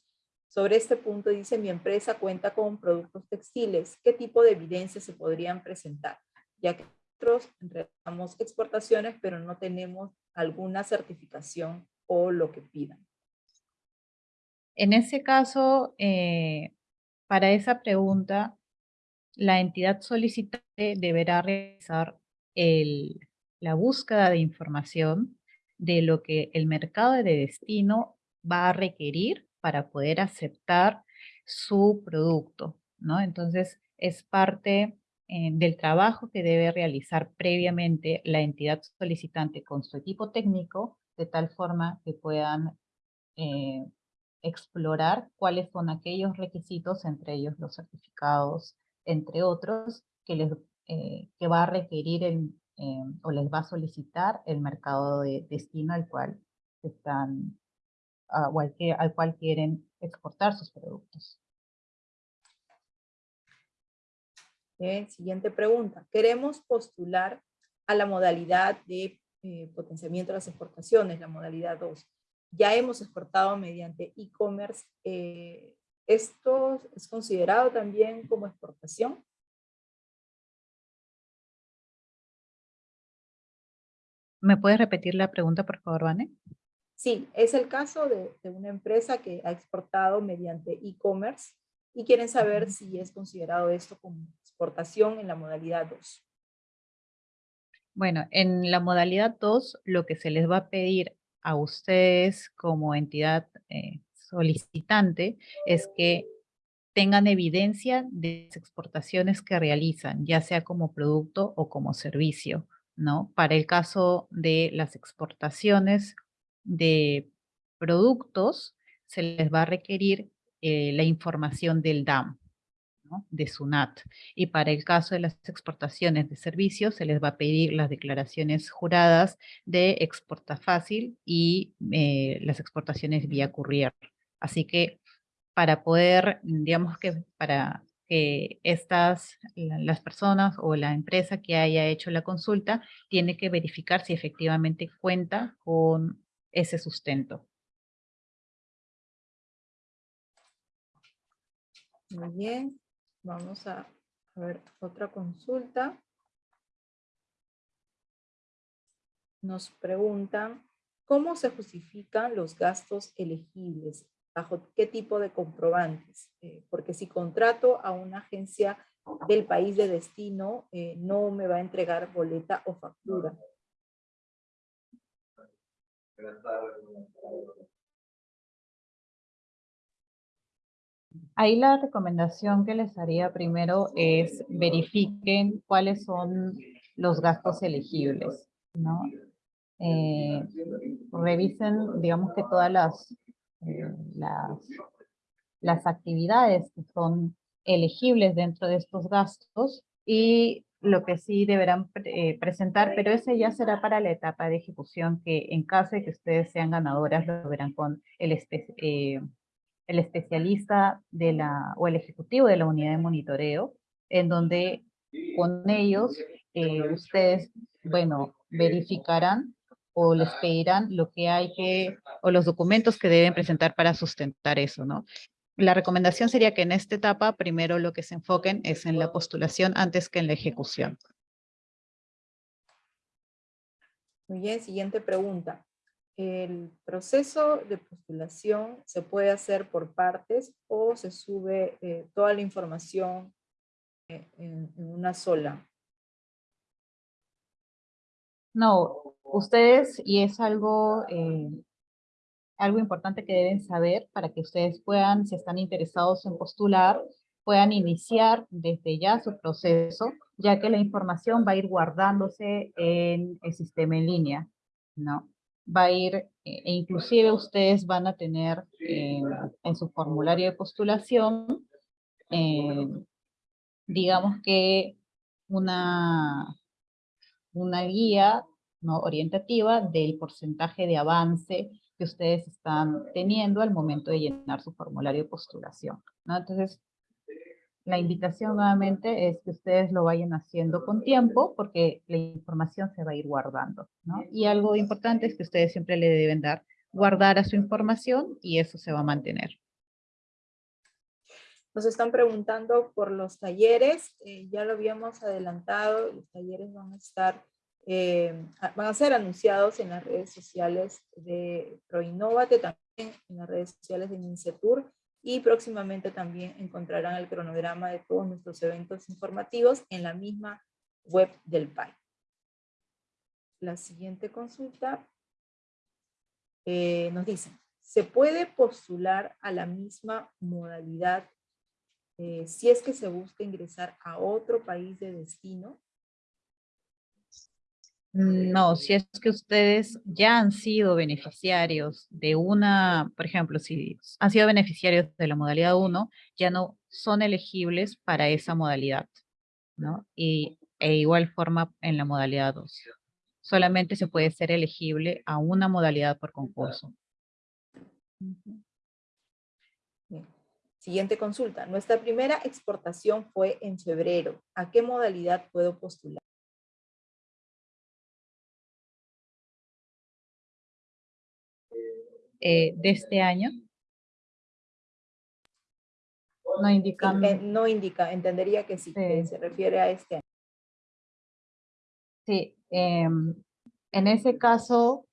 sobre este punto dice, mi empresa cuenta con productos textiles. ¿Qué tipo de evidencias se podrían presentar? Ya que nosotros entregamos exportaciones, pero no tenemos alguna certificación o lo que pidan. En ese caso, eh, para esa pregunta, la entidad solicitante deberá realizar la búsqueda de información de lo que el mercado de destino va a requerir para poder aceptar su producto, ¿no? Entonces, es parte eh, del trabajo que debe realizar previamente la entidad solicitante con su equipo técnico, de tal forma que puedan eh, explorar cuáles son aquellos requisitos, entre ellos los certificados, entre otros, que, les, eh, que va a requerir o les va a solicitar el mercado de destino al cual están a cualquier, al cual quieren exportar sus productos. Siguiente pregunta. Queremos postular a la modalidad de eh, potenciamiento de las exportaciones, la modalidad 2. Ya hemos exportado mediante e-commerce. Eh, ¿Esto es considerado también como exportación? ¿Me puedes repetir la pregunta, por favor, Vane? Sí, es el caso de, una empresa que ha exportado mediante e-commerce y quieren saber si es considerado esto como exportación en la modalidad 2. Bueno, en la modalidad 2 lo que se les va a pedir a ustedes como entidad eh, solicitante es que tengan evidencia de las exportaciones que realizan, ya sea como producto o como servicio. ¿no? Para el caso de las exportaciones de productos, se les va a requerir eh, la información del DAM, de SUNAT. Y para el caso de las exportaciones de servicios, se les va a pedir las declaraciones juradas de exporta fácil y eh, las exportaciones vía courier. Así que para poder, digamos que para que estas, las personas o la empresa que haya hecho la consulta tiene que verificar si efectivamente cuenta con ese sustento. Muy bien, vamos a ver otra consulta. Nos preguntan, ¿cómo se justifican los gastos elegibles bajo qué tipo de comprobantes, eh, porque si contrato a una agencia del país de destino, eh, no me va a entregar boleta o factura. Ahí la recomendación que les haría primero es verifiquen cuáles son los gastos elegibles, ¿no? Eh, revisen, digamos que todas las eh, las, las actividades que son elegibles dentro de estos gastos y lo que sí deberán eh, presentar, pero ese ya será para la etapa de ejecución que en caso de que ustedes sean ganadoras lo verán con el, eh, el especialista de la, o el ejecutivo de la unidad de monitoreo, en donde con ellos ustedes, bueno, verificarán o les pedirán lo que hay que, o los documentos que deben presentar para sustentar eso, ¿no? La recomendación sería que en esta etapa primero lo que se enfoquen es en la postulación antes que en la ejecución. Muy bien, siguiente pregunta. ¿El proceso de postulación se puede hacer por partes o se sube eh, toda la información eh, en, una sola? No, ustedes, y es algo, eh, algo importante que deben saber para que ustedes puedan, si están interesados en postular, puedan iniciar desde ya su proceso, ya que la información va a ir guardándose en el sistema en línea, ¿no? Va a ir, eh, e inclusive ustedes van a tener en su formulario de postulación, digamos que una, una guía ¿no? orientativa del porcentaje de avance que ustedes están teniendo al momento de llenar su formulario de postulación. ¿no? Entonces, la invitación nuevamente es que ustedes lo vayan haciendo con tiempo porque la información se va a ir guardando. ¿no? Y algo importante es que ustedes siempre le deben dar guardar a su información y eso se va a mantener. Nos están preguntando por los talleres, eh, ya lo habíamos adelantado, los talleres van a estar, eh, van a ser anunciados en las redes sociales de ProInnovate, también en las redes sociales de Mincetur y próximamente también encontrarán el cronograma de todos nuestros eventos informativos en la misma web del PAI. La siguiente consulta eh, nos dice, ¿se puede postular a la misma modalidad eh, si es que se busca ingresar a otro país de destino? No, si es que ustedes ya han sido beneficiarios de una, por ejemplo, si han sido beneficiarios de la modalidad 1, ya no son elegibles para esa modalidad, ¿no? Y e igual forma en la modalidad 2. Solamente se puede ser elegible a una modalidad por concurso. Siguiente consulta. Nuestra primera exportación fue en febrero. ¿A qué modalidad puedo postular? Eh, de este año. No indica. No indica, entendería que sí, que Sí. se refiere a este año. Sí, em, en ese caso,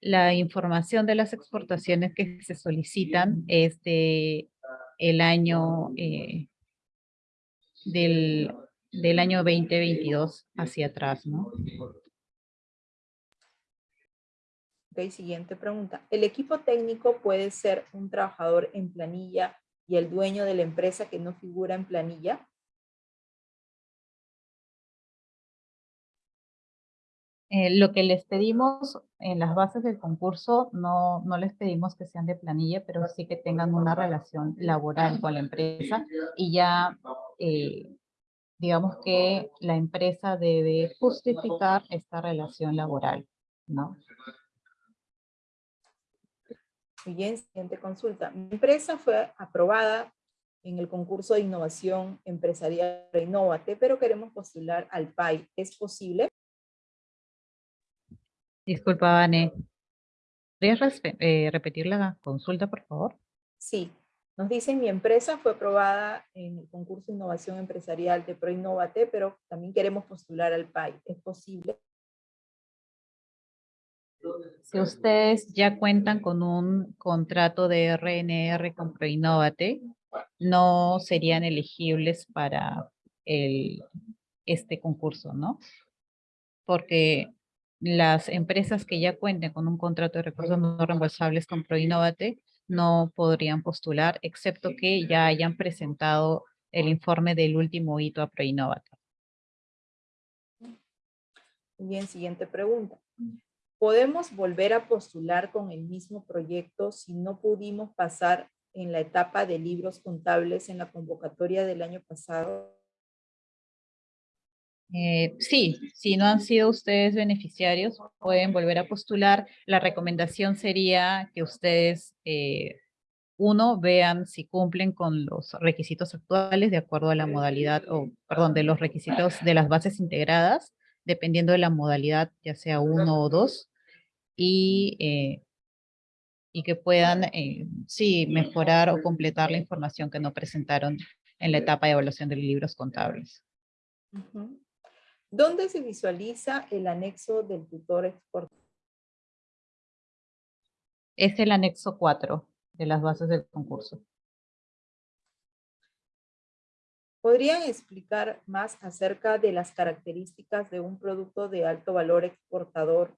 la información de las exportaciones que se solicitan es de el año eh, del, del año 2022 hacia atrás, ¿no? Ok, siguiente pregunta. ¿El equipo técnico puede ser un trabajador en planilla y el dueño de la empresa que no figura en planilla? Eh, lo que les pedimos en las bases del concurso, no, no les pedimos que sean de planilla, pero sí que tengan una relación laboral con la empresa y ya, eh, digamos que la empresa debe justificar esta relación laboral, ¿no? Siguiente consulta. Mi empresa fue aprobada en el concurso de innovación empresarial Innovate, pero queremos postular al PAI. ¿Es posible? Disculpa, Vane. ¿Podrías eh, repetir la consulta, por favor? Sí. Nos dicen, mi empresa fue aprobada en el concurso de innovación empresarial de ProInnovate, pero también queremos postular al PAI. ¿Es posible? Si ustedes ya cuentan con un contrato de RNR con Proinnovate, no serían elegibles para el, este concurso, ¿no? Porque las empresas que ya cuenten con un contrato de recursos no reembolsables con Proinnovate no podrían postular, excepto que ya hayan presentado el informe del último hito a Proinnovate. Bien, siguiente pregunta. ¿Podemos volver a postular con el mismo proyecto si no pudimos pasar en la etapa de libros contables en la convocatoria del año pasado? Eh, sí, si no han sido ustedes beneficiarios, pueden volver a postular. La recomendación sería que ustedes, eh, uno, vean si cumplen con los requisitos actuales de acuerdo a la modalidad, o perdón, de los requisitos de las bases integradas, dependiendo de la modalidad, ya sea uno o dos, y, eh, y que puedan, eh, sí, mejorar o completar la información que no presentaron en la etapa de evaluación de libros contables. ¿Dónde se visualiza el anexo del tutor export? Es el anexo 4 de las bases del concurso. ¿Podrían explicar más acerca de las características de un producto de alto valor exportador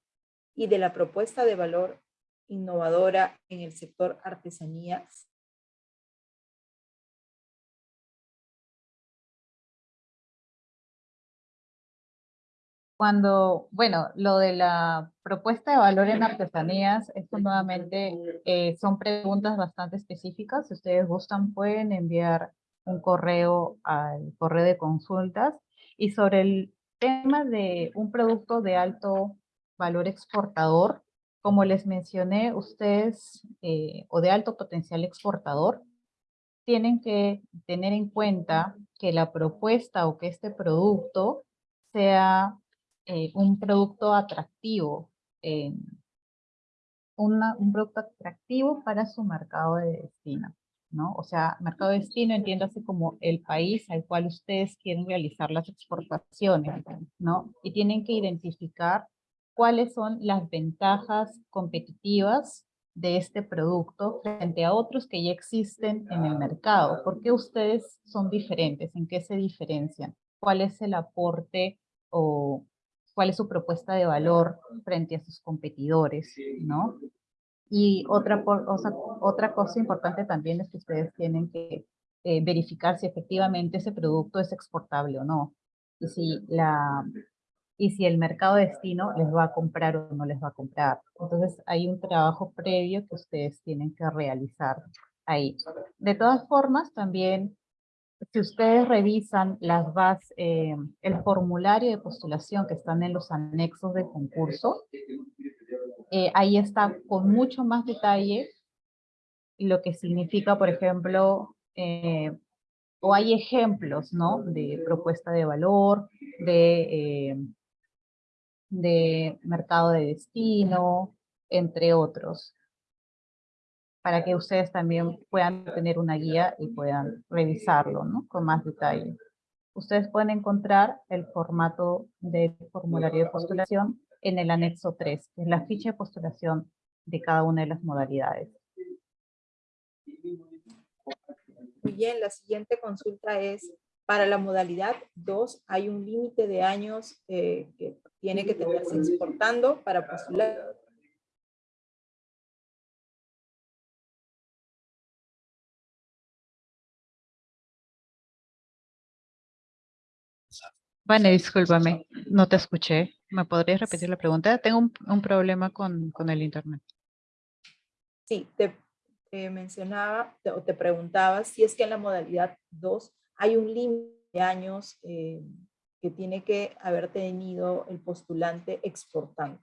y de la propuesta de valor innovadora en el sector artesanías? Cuando, bueno, lo de la propuesta de valor en artesanías, esto nuevamente eh, son preguntas bastante específicas. Si ustedes gustan, pueden enviar un correo al correo de consultas. Y sobre el tema de un producto de alto valor exportador, como les mencioné, ustedes, eh, o de alto potencial exportador, tienen que tener en cuenta que la propuesta o que este producto sea eh, un producto atractivo, un producto atractivo para su mercado de destino, ¿no? O sea, mercado de destino entiéndase como el país al cual ustedes quieren realizar las exportaciones, ¿no? Y tienen que identificar cuáles son las ventajas competitivas de este producto frente a otros que ya existen en el mercado. ¿Por qué ustedes son diferentes? ¿En qué se diferencian? ¿Cuál es el aporte o cuál es su propuesta de valor frente a sus competidores, ¿no? Y otra, o sea, otra cosa importante también es que ustedes tienen que eh, verificar si efectivamente ese producto es exportable o no. Y si, la, y si el mercado de destino les va a comprar o no les va a comprar. Entonces hay un trabajo previo que ustedes tienen que realizar ahí. De todas formas, también si ustedes revisan las bases, eh, el formulario de postulación que están en los anexos del concurso, eh, ahí está con mucho más detalle lo que significa, por ejemplo, eh, o hay ejemplos, ¿no? De propuesta de valor, de, eh, de mercado de destino, entre otros, para que ustedes también puedan tener una guía y puedan revisarlo, ¿no? Con más detalle. Ustedes pueden encontrar el formato del formulario de postulación en el anexo 3, que es la ficha de postulación de cada una de las modalidades. Muy bien, la siguiente consulta es, para la modalidad 2 hay un límite de años eh, que tiene que tenerse exportando para postular. Vale, discúlpame, no te escuché. ¿Me podrías repetir la pregunta? Tengo un, un problema con, con el internet. Sí, te eh, mencionaba o te preguntaba si es que en la modalidad 2 hay un límite de años eh, que tiene que haber tenido el postulante exportando.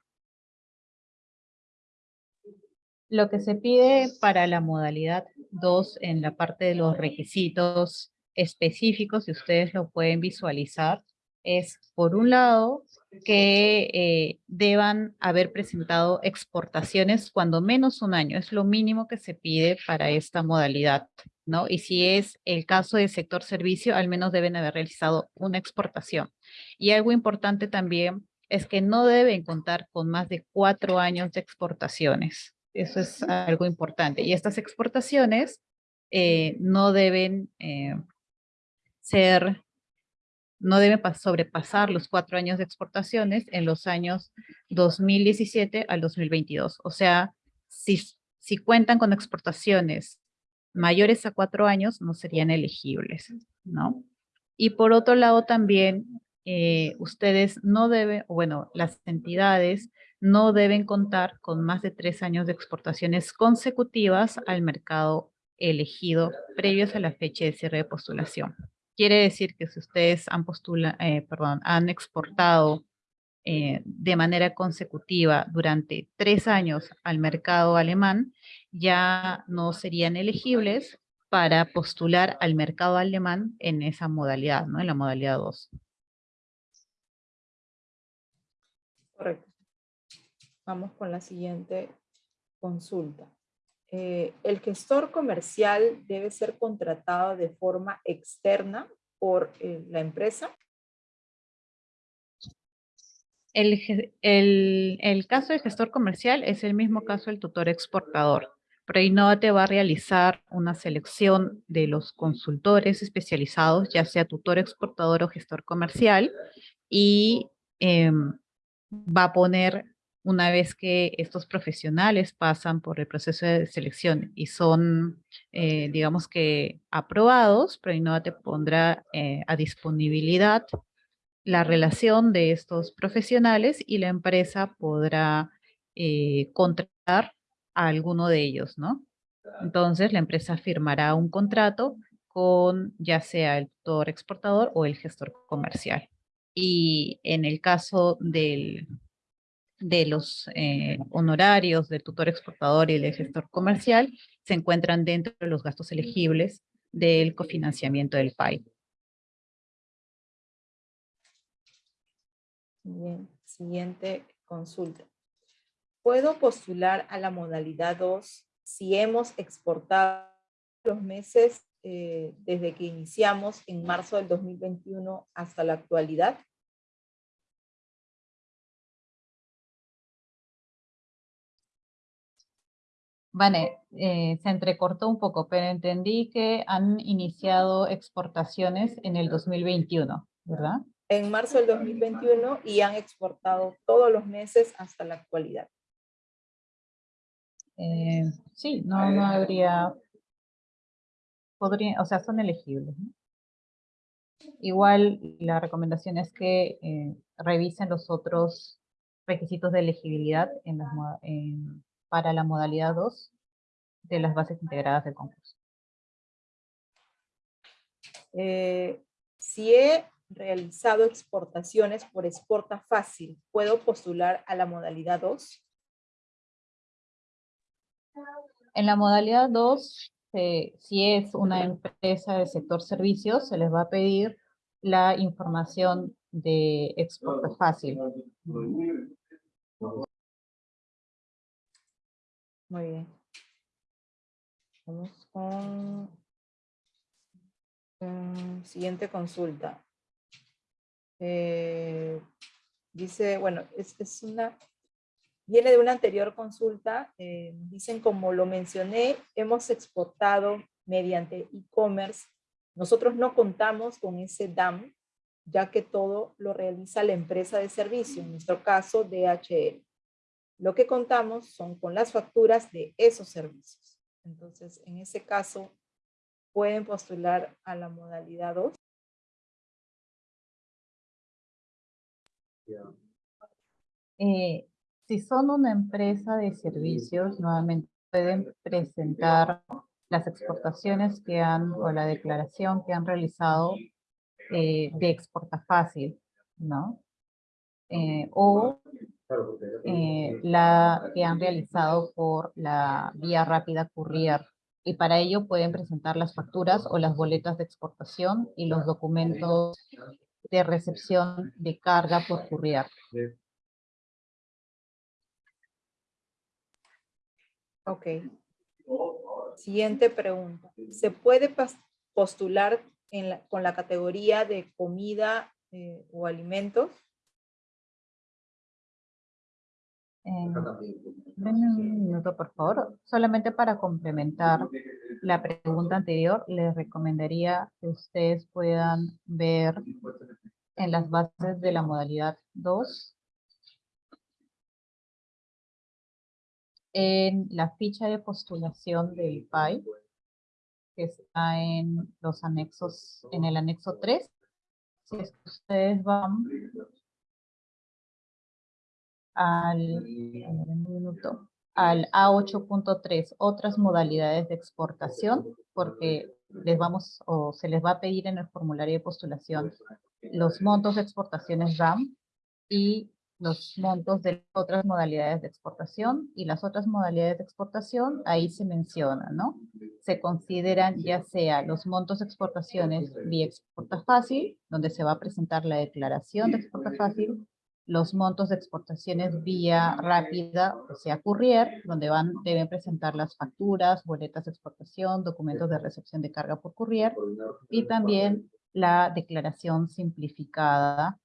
Lo que se pide para la modalidad 2 en la parte de los requisitos específicos, si ustedes lo pueden visualizar, es, por un lado, que eh, deban haber presentado exportaciones cuando menos un año. Es lo mínimo que se pide para esta modalidad, ¿no? Y si es el caso del sector servicio, al menos deben haber realizado una exportación. Y algo importante también es que no deben contar con más de cuatro años de exportaciones. Eso es algo importante. Y estas exportaciones eh, no deben eh, ser no debe sobrepasar los cuatro años de exportaciones en los años 2017 al 2022. O sea, si, si cuentan con exportaciones mayores a cuatro años, no serían elegibles, ¿no? Y por otro lado también, eh, ustedes no deben, bueno, las entidades no deben contar con más de tres años de exportaciones consecutivas al mercado elegido previos a la fecha de cierre de postulación. Quiere decir que si ustedes han, eh, exportado eh, de manera consecutiva durante tres años al mercado alemán, ya no serían elegibles para postular al mercado alemán en esa modalidad, ¿no? En la modalidad 2. Correcto. Vamos con la siguiente consulta. Eh, el gestor comercial debe ser contratado de forma externa por eh, la empresa. El, el, caso del gestor comercial es el mismo caso del tutor exportador. te va a realizar una selección de los consultores especializados, ya sea tutor exportador o gestor comercial, y em, va a poner una vez que estos profesionales pasan por el proceso de selección y son, eh, digamos que, aprobados, Proinova te pondrá eh, a disponibilidad la relación de estos profesionales y la empresa podrá eh, contratar a alguno de ellos, ¿no? Entonces, la empresa firmará un contrato con ya sea el tutor exportador o el gestor comercial. Y en el caso del, de los eh, honorarios del tutor exportador y del gestor comercial se encuentran dentro de los gastos elegibles del cofinanciamiento del PAI. Bien, siguiente consulta. ¿Puedo postular a la modalidad 2 si hemos exportado los meses eh, desde que iniciamos en marzo del 2021 hasta la actualidad? Vale, eh, se entrecortó un poco, pero entendí que han iniciado exportaciones en el 2021, ¿verdad? En marzo del 2021 y han exportado todos los meses hasta la actualidad. Eh, sí, no, no habría, podría, o sea, son elegibles. Igual la recomendación es que eh, revisen los otros requisitos de elegibilidad en las, en, para la modalidad 2 de las bases integradas del concurso. Eh, si he realizado exportaciones por exporta fácil, ¿puedo postular a la modalidad 2? En la modalidad 2, si es una empresa del sector servicios, se les va a pedir la información de Exporta Fácil. Muy bien. Vamos con mm, siguiente consulta. Eh, dice, bueno, es, una, viene de una anterior consulta, eh, dicen como lo mencioné, hemos exportado mediante e-commerce, nosotros no contamos con ese DAM, ya que todo lo realiza la empresa de servicio, en nuestro caso DHL. Lo que contamos son con las facturas de esos servicios. Entonces, en ese caso, pueden postular a la modalidad 2. Eh, si son una empresa de servicios, nuevamente pueden presentar las exportaciones que han, o la declaración que han realizado eh, de exporta fácil, ¿no? Eh, o eh, la que han realizado por la vía rápida courier. Y para ello pueden presentar las facturas o las boletas de exportación y los documentos de recepción de carga por courier. Ok. Siguiente pregunta. ¿Se puede postular con la categoría de comida eh, o alimentos? Eh, un minuto, por favor. Solamente para complementar la pregunta anterior, les recomendaría que ustedes puedan ver en las bases de la modalidad 2 en la ficha de postulación del PAI, que está en los anexos, en el anexo 3. Si ustedes van al, al A8.3, otras modalidades de exportación, porque les vamos o se les va a pedir en el formulario de postulación los montos de exportaciones RAM y los montos de otras modalidades de exportación y las otras modalidades de exportación, ahí se menciona, ¿no? Se consideran ya sea los montos de exportaciones vía exporta fácil, donde se va a presentar la declaración de exporta fácil, los montos de exportaciones vía rápida, o sea, courier, donde van, deben presentar las facturas, boletas de exportación, documentos de recepción de carga por courier, y también la declaración simplificada,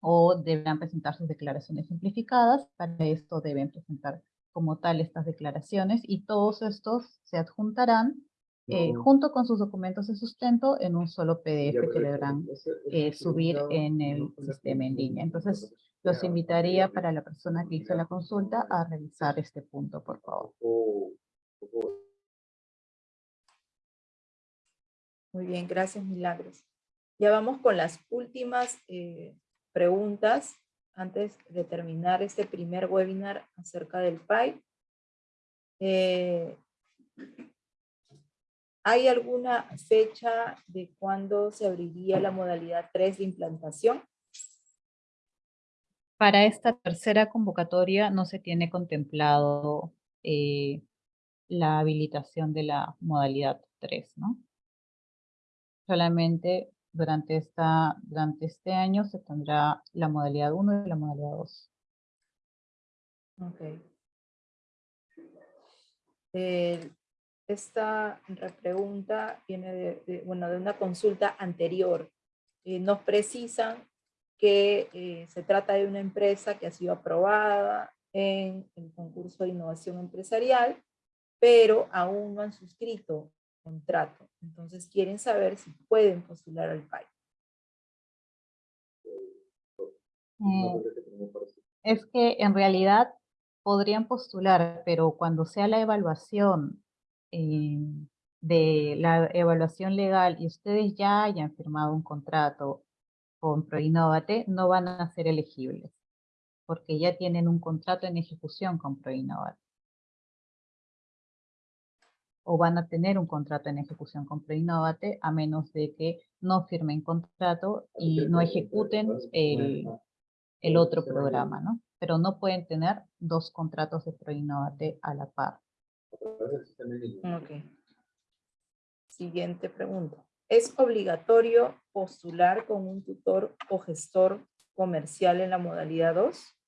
o deberán presentar sus declaraciones simplificadas. Para esto deben presentar como tal estas declaraciones y todos estos se adjuntarán eh, junto con sus documentos de sustento en un solo PDF que deberán eh, subir en el sistema en línea. Entonces, los invitaría para la persona que hizo la consulta a revisar este punto, por favor. Muy bien, gracias Milagros. Ya vamos con las últimas eh, preguntas antes de terminar este primer webinar acerca del PAI. Eh, ¿Hay alguna fecha de cuándo se abriría la modalidad 3 de implantación? Para esta tercera convocatoria no se tiene contemplado eh, la habilitación de la modalidad 3, ¿no? Solamente durante, esta, durante este año se tendrá la modalidad 1 y la modalidad 2. Ok. esta pregunta viene de, bueno, de una consulta anterior. Eh, nos precisan que eh, se trata de una empresa que ha sido aprobada en el concurso de innovación empresarial, pero aún no han suscrito contrato. Entonces quieren saber si pueden postular al PAI. Mm, es que en realidad podrían postular, pero cuando sea la evaluación eh, de la evaluación legal y ustedes ya hayan firmado un contrato con ProInnovate no van a ser elegibles, porque ya tienen un contrato en ejecución con ProInnovate. O van a tener un contrato en ejecución con ProInnovate a menos de que no firmen contrato y no ejecuten el, el otro programa, ¿no? Pero no pueden tener dos contratos de ProInnovate a la par. Ok. Siguiente pregunta. ¿Es obligatorio postular con un tutor o gestor comercial en la modalidad 2?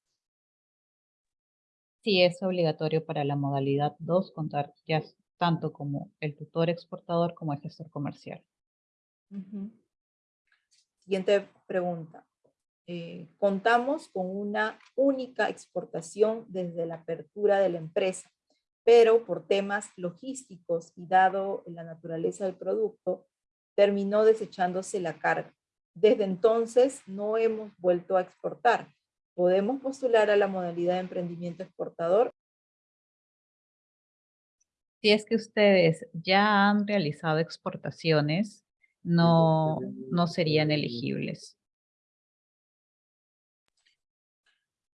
Sí, es obligatorio para la modalidad 2 contar ya tanto como el tutor exportador como el gestor comercial. Siguiente pregunta. Eh, contamos con una única exportación desde la apertura de la empresa, pero por temas logísticos y dado la naturaleza del producto, terminó desechándose la carga. Desde entonces no hemos vuelto a exportar. ¿Podemos postular a la modalidad de emprendimiento exportador? Si es que ustedes ya han realizado exportaciones, no, no serían elegibles.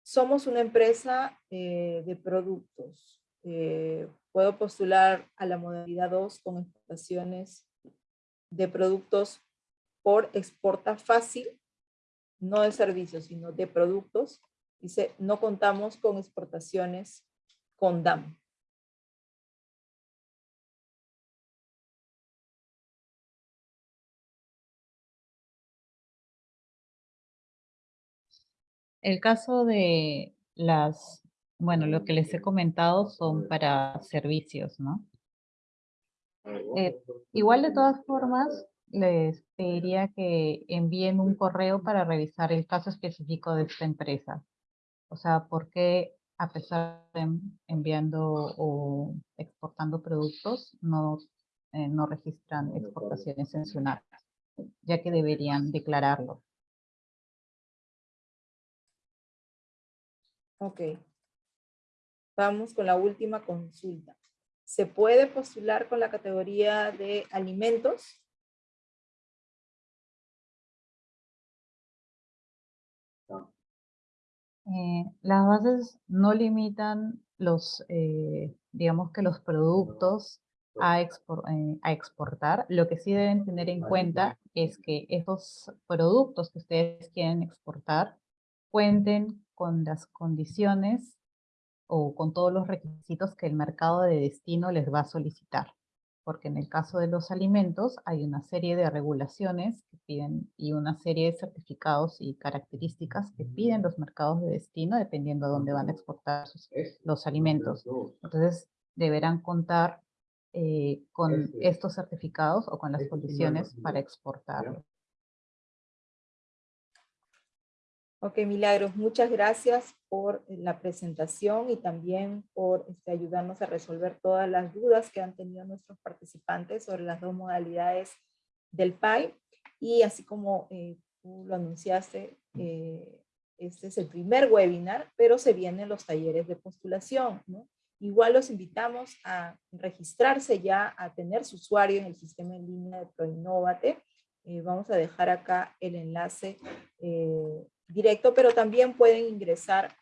Somos una empresa eh, de productos. Eh, puedo postular a la modalidad 2 con exportaciones de productos por exporta fácil, no de servicios, sino de productos. Dice, no contamos con exportaciones con DAM. El caso de las, bueno, lo que les he comentado son para servicios, ¿no? Eh, igual de todas formas, les pediría que envíen un correo para revisar el caso específico de esta empresa. O sea, ¿por qué a pesar de enviando o exportando productos, no, eh, no registran exportaciones sancionadas, ya que deberían declararlo. Ok. Vamos con la última consulta. ¿Se puede postular con la categoría de alimentos? Eh, las bases no limitan los, eh, digamos que los productos a, eh, a, exportar. Lo que sí deben tener en cuenta es que esos productos que ustedes quieren exportar cuenten con las condiciones o con todos los requisitos que el mercado de destino les va a solicitar. Porque en el caso de los alimentos hay una serie de regulaciones que piden y una serie de certificados y características que piden los mercados de destino dependiendo de dónde van a exportar los alimentos. Entonces deberán contar eh, con estos certificados o con las condiciones para exportarlos. Ok, Milagros, muchas gracias por eh, la presentación y también por este, ayudarnos a resolver todas las dudas que han tenido nuestros participantes sobre las dos modalidades del PAI. Y así como eh, tú lo anunciaste, eh, este es el primer webinar, pero se vienen los talleres de postulación. Igual los invitamos a registrarse ya, a tener su usuario en el sistema en línea de ProInnovate. vamos a dejar acá el enlace directo, pero también pueden ingresar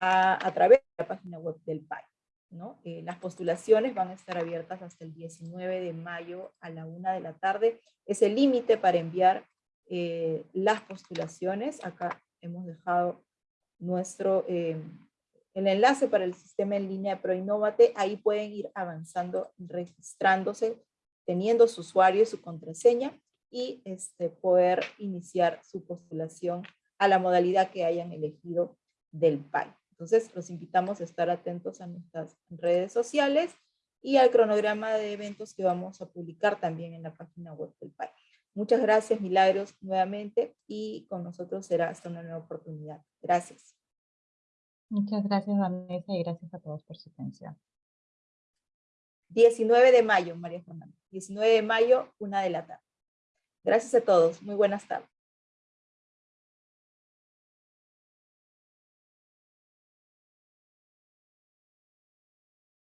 a, través de la página web del PAI. ¿no? Eh, las postulaciones van a estar abiertas hasta el 19 de mayo a la una de la tarde. Es el límite para enviar eh, las postulaciones. Acá hemos dejado nuestro, eh, el enlace para el sistema en línea ProInnovate. Ahí pueden ir avanzando, registrándose, teniendo su usuario y su contraseña y este, poder iniciar su postulación a la modalidad que hayan elegido del PAI. Entonces, los invitamos a estar atentos a nuestras redes sociales y al cronograma de eventos que vamos a publicar también en la página web del PAI. Muchas gracias, Milagros, nuevamente, y con nosotros será hasta una nueva oportunidad. Gracias. Muchas gracias, Vanessa, y gracias a todos por su atención. 19 de mayo, María Fernanda. 19 de mayo, una de la tarde. Gracias a todos. Muy buenas tardes.